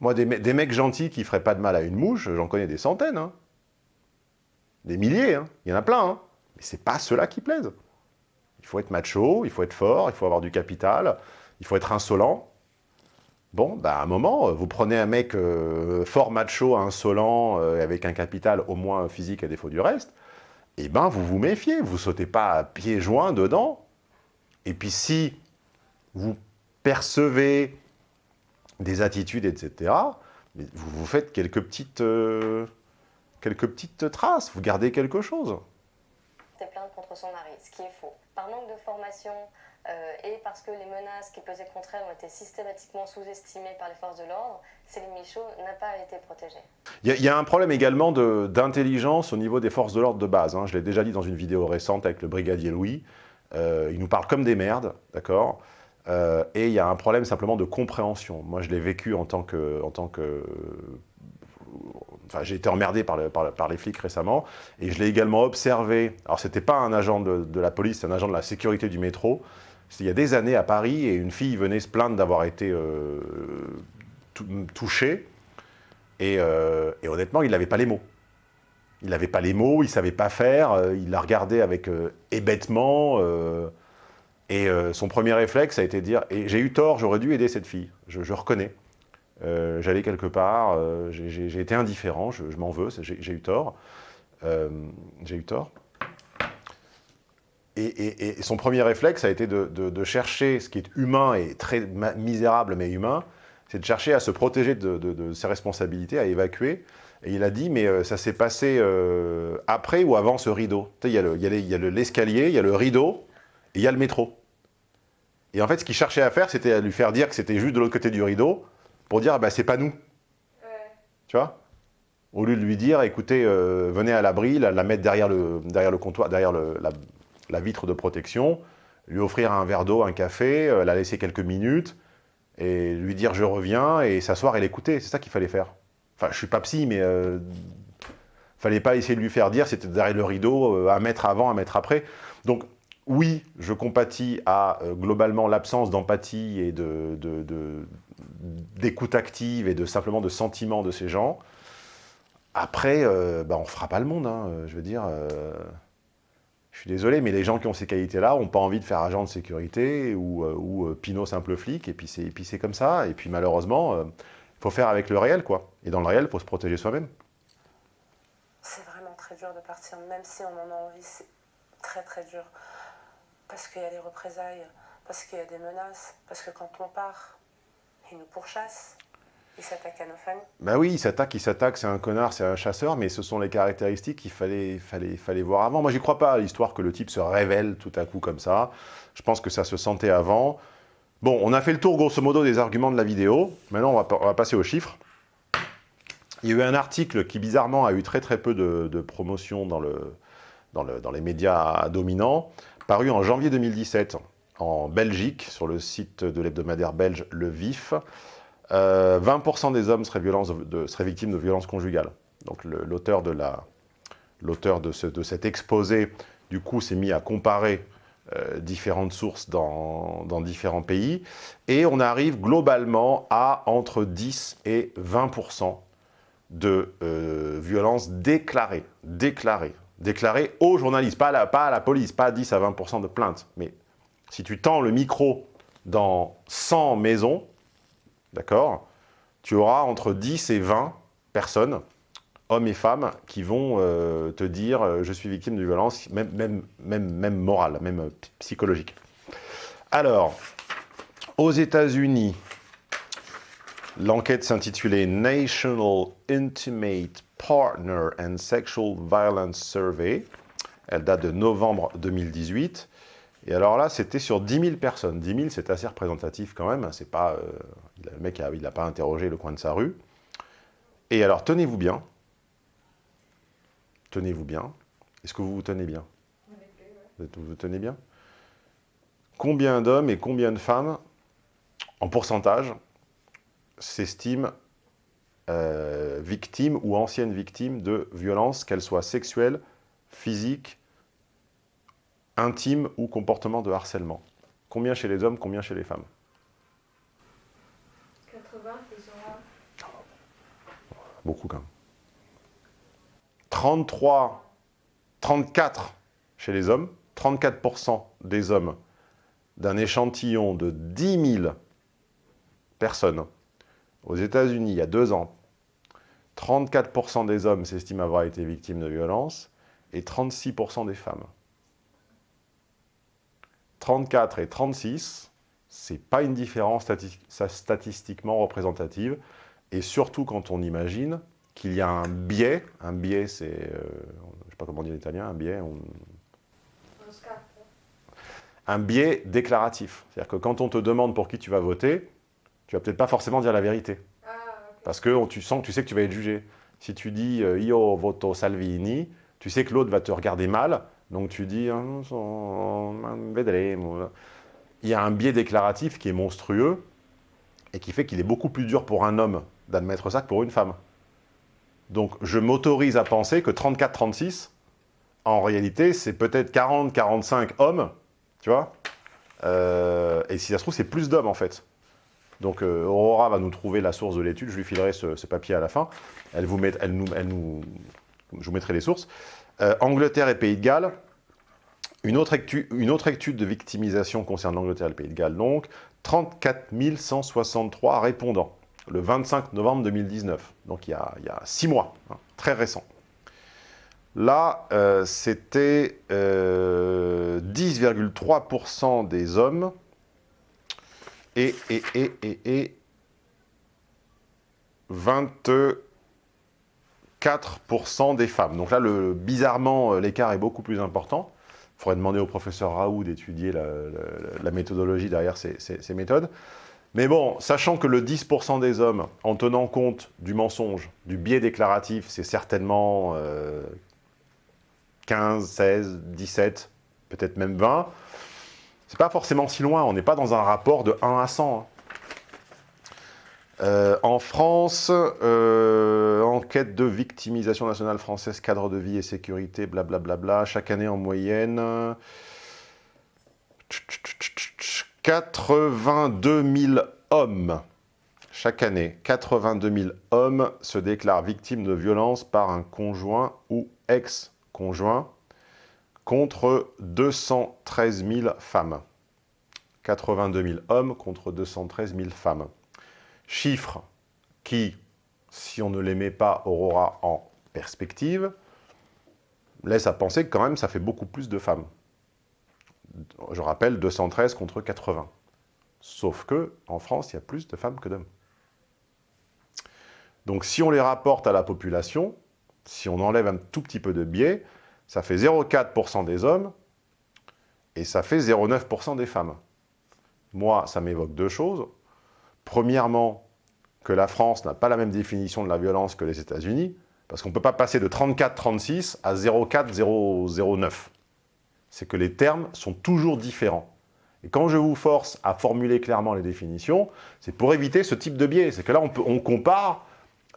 Moi, des mecs gentils qui feraient pas de mal à une mouche, j'en connais des centaines. hein. Des milliers. hein. Il y en a plein. hein. Mais c'est pas ceux-là qui plaisent. Il faut être macho, il faut être fort, il faut avoir du capital, il faut être insolent. Bon, bah, à un moment, euh, vous prenez un mec euh, fort macho, insolent, euh, avec un capital au moins physique à défaut du reste, et ben vous vous méfiez, vous sautez pas à pieds joints dedans. Et puis si vous percevez des attitudes, etc., vous vous faites quelques petites, quelques petites traces, vous gardez quelque chose. Plainte contre son mari, ce qui est faux. Par manque de formation euh, et parce que les menaces qui pesaient contre elle ont été systématiquement sous-estimées par les forces de l'ordre, Céline Michaud n'a pas été protégée. Il y, a- un problème également d'intelligence au niveau des forces de l'ordre de base. hein. Je l'ai déjà dit dans une vidéo récente avec le brigadier Louis. Euh, il nous parle comme des merdes, d'accord? Euh, Et il y a un problème simplement de compréhension. Moi, je l'ai vécu. En tant que Enfin, j'ai été emmerdé par, le- par le- par les flics récemment, et je l'ai également observé. Alors, c'était pas un agent de, la police, c'est un agent de la sécurité du métro. Il y a des années à Paris, et une fille venait se plaindre d'avoir été euh, tou- touchée, et, euh, et honnêtement, il n'avait pas les mots. Il n'avait pas les mots, il ne savait pas faire, euh, il la regardait avec hébétement, et son premier réflexe a été de dire et « j'ai eu tort, j'aurais dû aider cette fille, je reconnais. Euh, J'allais quelque part, euh, j'ai- été indifférent, je, m'en veux, j'ai eu tort. Euh, j'ai eu tort. Et, son premier réflexe a été de, chercher ce qui est humain et très misérable mais humain, c'est de chercher à se protéger de, ses responsabilités, à évacuer. Et il a dit, mais ça s'est passé après ou avant ce rideau? Il y a le- il y a les- il y a le- l'escalier, il y a le rideau, et il y a le métro. Et en fait, ce qu'il cherchait à faire, c'était à lui faire dire que c'était juste de l'autre côté du rideau, pour dire, bah, c'est pas nous. Tu vois? Au lieu de lui dire, écoutez, euh, venez à l'abri, la, la mettre derrière le, derrière le comptoir, derrière le- la, la vitre de protection, lui offrir un verre d'eau, un café, euh, la laisser quelques minutes, et lui dire je reviens, et s'asseoir et l'écouter. C'est ça qu'il fallait faire. Enfin, je suis pas psy, mais euh, fallait pas essayer de lui faire dire c'était derrière le rideau, euh, un mètre avant, un mètre après. Donc, oui, je compatis à euh, globalement l'absence d'empathie et de- de- de- d'écoute active et de simplement de sentiment de ces gens. Après, euh, bah, on fera pas le monde, hein, euh, je veux dire. euh, je suis désolé, mais les gens qui ont ces qualités-là n'ont pas envie de faire agent de sécurité ou, ou Pinot simple flic, et puis c'est comme ça. Et puis malheureusement, il faut faire avec le réel, quoi. Et dans le réel, il faut se protéger soi-même. C'est vraiment très dur de partir, même si on en a envie, c'est très très dur. Parce qu'il y a des représailles, parce qu'il y a des menaces, parce que quand on part, ils nous pourchassent, ils s'attaquent à nos familles. Bah oui, il s'attaque, il s'attaque, c'est un connard, c'est un chasseur, mais ce sont les caractéristiques qu'il fallait, voir avant. Moi, j'y crois pas à l'histoire que le type se révèle tout à coup comme ça. Je pense que ça se sentait avant. Bon, on a fait le tour, grosso modo, des arguments de la vidéo. Maintenant, on va, passer aux chiffres. Il y a eu un article qui, bizarrement, a eu très très peu de, promotion dans, dans les médias dominants, paru en janvier 2017 en Belgique, sur le site de l'hebdomadaire belge Le Vif. Euh, 20% des hommes seraient, victimes de violences conjugales. Donc l'auteur de, cet exposé, du coup, s'est mis à comparer euh, différentes sources dans, différents pays. Et on arrive globalement à entre 10 et 20% de euh, violences déclarées. Déclarées. Déclarées aux journalistes, pas à, la, pas à police, pas 10 à 20% de plaintes. Mais si tu tends le micro dans 100 maisons, d'accord Tu auras entre 10 et 20 personnes, hommes et femmes, qui vont euh, te dire euh, je suis victime de violence, même, même, même, morale, même euh, psychologique. Alors, aux États-Unis, l'enquête s'intitulait National Intimate Partner and Sexual Violence Survey. Elle date de novembre 2018. Et alors là, c'était sur 10 000 personnes. 10 000, c'est assez représentatif quand même. C'est pas, euh, le mec, il n'a pas interrogé le coin de sa rue. Et alors, tenez-vous bien. Tenez-vous bien. Est-ce que vous vous tenez bien? Vous vous tenez bien? Combien d'hommes et combien de femmes, en pourcentage, s'estiment euh, victimes ou anciennes victimes de violences, qu'elles soient sexuelles, physiques, intime ou comportement de harcèlement. Combien chez les hommes, combien chez les femmes? 80, plus ou moins. Beaucoup quand même. 33, 34 chez les hommes, 34% des hommes d'un échantillon de 10 000 personnes aux États-Unis il y a deux ans, 34% des hommes s'estiment avoir été victimes de violences et 36% des femmes. 34 et 36, c'est pas une différence stati- statistiquement représentative, et surtout quand on imagine qu'il y a un biais, un biais c'est, euh, je sais pas comment dire en un biais, un biais déclaratif. C'est-à-dire que quand on te demande pour qui tu vas voter, tu vas peut-être pas forcément dire la vérité. Parce que tu sens que tu sais que tu vas être jugé. Si tu dis euh, Io voto Salvini, tu sais que l'autre va te regarder mal, donc tu dis vedremo. Il y a un biais déclaratif qui est monstrueux et qui fait qu'il est beaucoup plus dur pour un homme d'admettre ça que pour une femme. Donc je m'autorise à penser que 34-36, en réalité, c'est peut-être 40-45 hommes, tu vois Euh, Et si ça se trouve, c'est plus d'hommes en fait. Donc euh, Aurora va nous trouver la source de l'étude, je lui filerai ce, papier à la fin. Elle vous met, je vous mettrai les sources. Euh, Angleterre et Pays de Galles, une autre, étude de victimisation concerne l'Angleterre et le Pays de Galles, donc 34 163 répondants, le 25 novembre 2019, donc il y a, il six mois, hein, très récent. Là, euh, c'était euh, 10,3% des hommes et, et 24% des femmes. Donc là, le, bizarrement, euh, l'écart est beaucoup plus important. Faudrait demander au professeur Raoult d'étudier la, méthodologie derrière ces, méthodes. Mais bon, sachant que le 10% des hommes, en tenant compte du mensonge, du biais déclaratif, c'est certainement euh, 15, 16, 17, peut-être même 20, c'est pas forcément si loin, on n'est pas dans un rapport de 1 à 100. hein. Euh, en France, euh, enquête de victimisation nationale française, cadre de vie et sécurité, blablabla, chaque année en moyenne, euh, 82 000 hommes, chaque année, 82 000 hommes se déclarent victimes de violences par un conjoint ou ex-conjoint, contre 213 000 femmes. 82 000 hommes contre 213 000 femmes. Chiffres qui, si on ne les met pas Aurora en perspective, laissent à penser que quand même ça fait beaucoup plus de femmes. Je rappelle, 213 contre 80. Sauf que en France, il y a plus de femmes que d'hommes. Donc si on les rapporte à la population, si on enlève un tout petit peu de biais, ça fait 0,4% des hommes et ça fait 0,9% des femmes. Moi, ça m'évoque deux choses. Premièrement, que la France n'a pas la même définition de la violence que les États-Unis, parce qu'on ne peut pas passer de 34-36 à 0,4-0,09. C'est que les termes sont toujours différents. Et quand je vous force à formuler clairement les définitions, c'est pour éviter ce type de biais. C'est que là, on, compare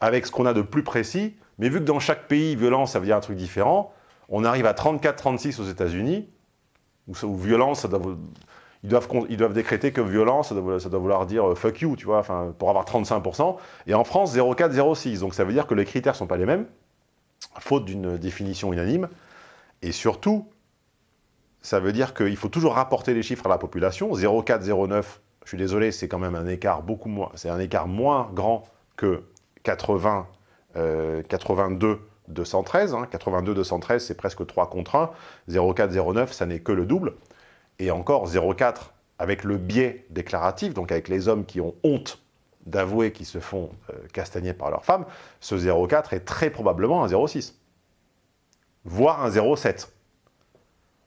avec ce qu'on a de plus précis, mais vu que dans chaque pays, violence, ça veut dire un truc différent, on arrive à 34-36 aux États-Unis, où violence, ça doit ils, doivent, décréter que violence, ça doit, vouloir- dire euh, fuck you, tu vois, pour avoir 35%. Et en France, 0,4-0,6. Donc ça veut dire que les critères ne sont pas les mêmes, faute d'une définition unanime. Et surtout, ça veut dire qu'il faut toujours rapporter les chiffres à la population. 0,4, 0,9, je suis désolé, c'est quand même un écart beaucoup moins, c'est un écart moins grand que 80, euh, 82, 213. hein. 82, 213, c'est presque 3 contre 1. 0,4, 0,9, ça n'est que le double. Et encore 0,4 avec le biais déclaratif, donc avec les hommes qui ont honte d'avouer qu'ils se font euh, castagner par leurs femmes, ce 0,4 est très probablement un 0,6, voire un 0,7.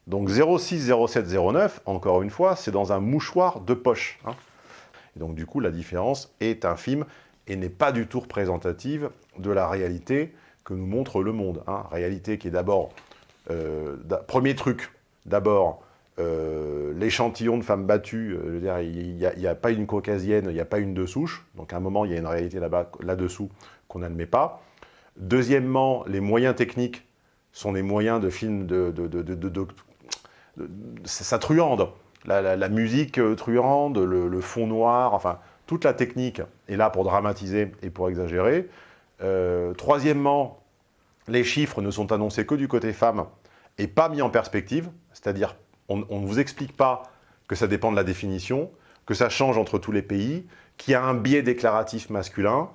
Donc 0,6, 0,7, 0,9, encore une fois, c'est dans un mouchoir de poche. hein. Et donc du coup, la différence est infime et n'est pas du tout représentative de la réalité que nous montre le monde. hein. Réalité qui est d'abord, euh, premier truc, d'abord, euh, l'échantillon de femmes battues, euh, je veux dire, il n'y a, pas une caucasienne, il n'y a pas une de souche, donc à un moment, il y a une réalité là-dessous qu'on n'admet pas. Deuxièmement, les moyens techniques sont des moyens de films de... de, ça truande. La, musique euh, truande, le, fond noir, enfin, toute la technique est là pour dramatiser et pour exagérer. Troisièmement, les chiffres ne sont annoncés que du côté femme et pas mis en perspective, c'est-à-dire on ne vous explique pas que ça dépend de la définition, que ça change entre tous les pays, qu'il y a un biais déclaratif masculin.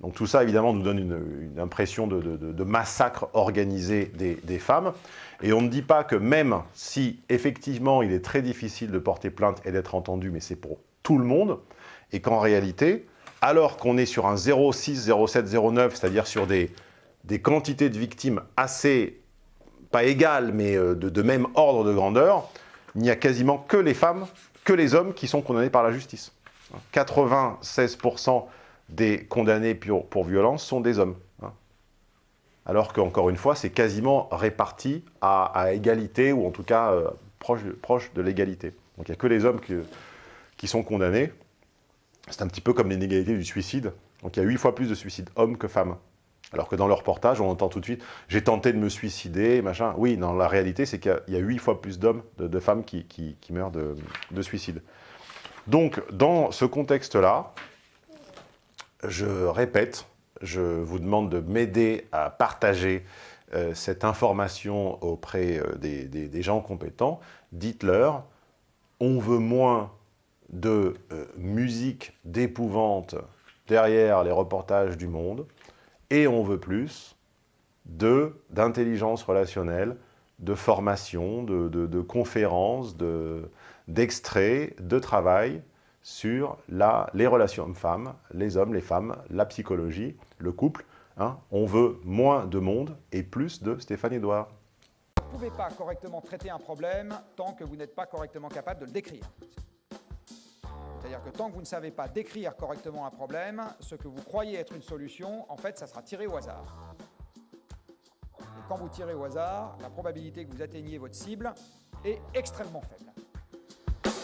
Donc tout ça, évidemment, nous donne une, impression de, massacre organisé des, des femmes. Et on ne dit pas que même si, effectivement, il est très difficile de porter plainte et d'être entendu, mais c'est pour tout le monde, et qu'en réalité, alors qu'on est sur un 0,6, 0,7, 0,9, c'est-à-dire sur des, des quantités de victimes assez, pas égales, mais euh, de, même ordre de grandeur, il n'y a quasiment que les femmes, que les hommes qui sont condamnés par la justice. 96% des condamnés pour, violence sont des hommes. Hein. Alors qu'encore une fois, c'est quasiment réparti à, égalité, ou en tout cas euh, proche, de l'égalité. Donc il n'y a que les hommes qui, qui sont condamnés. C'est un petit peu comme l'inégalité du suicide. Donc il y a 8 fois plus de suicides hommes que femmes. Alors que dans le reportage, on entend tout de suite « j'ai tenté de me suicider », machin. Oui, dans la réalité, c'est qu'il y a 8 fois plus d'hommes, de, de, femmes qui, meurent de, de, suicide. Donc, dans ce contexte-là, je répète, je vous demande de m'aider à partager euh, cette information auprès euh, des, gens compétents. Dites-leur, on veut moins de euh, musique d'épouvante derrière les reportages du monde, et on veut plus d'intelligence relationnelle, de formation, de, de, conférences, d'extraits, de, de, travail sur la, les relations hommes-femmes, les hommes, les femmes, la psychologie, le couple. Hein. On veut moins de monde et plus de Stéphane Edouard. Vous ne pouvez pas correctement traiter un problème tant que vous n'êtes pas correctement capable de le décrire. C'est-à-dire que tant que vous ne savez pas décrire correctement un problème, ce que vous croyez être une solution, en fait, ça sera tiré au hasard. Et quand vous tirez au hasard, la probabilité que vous atteigniez votre cible est extrêmement faible.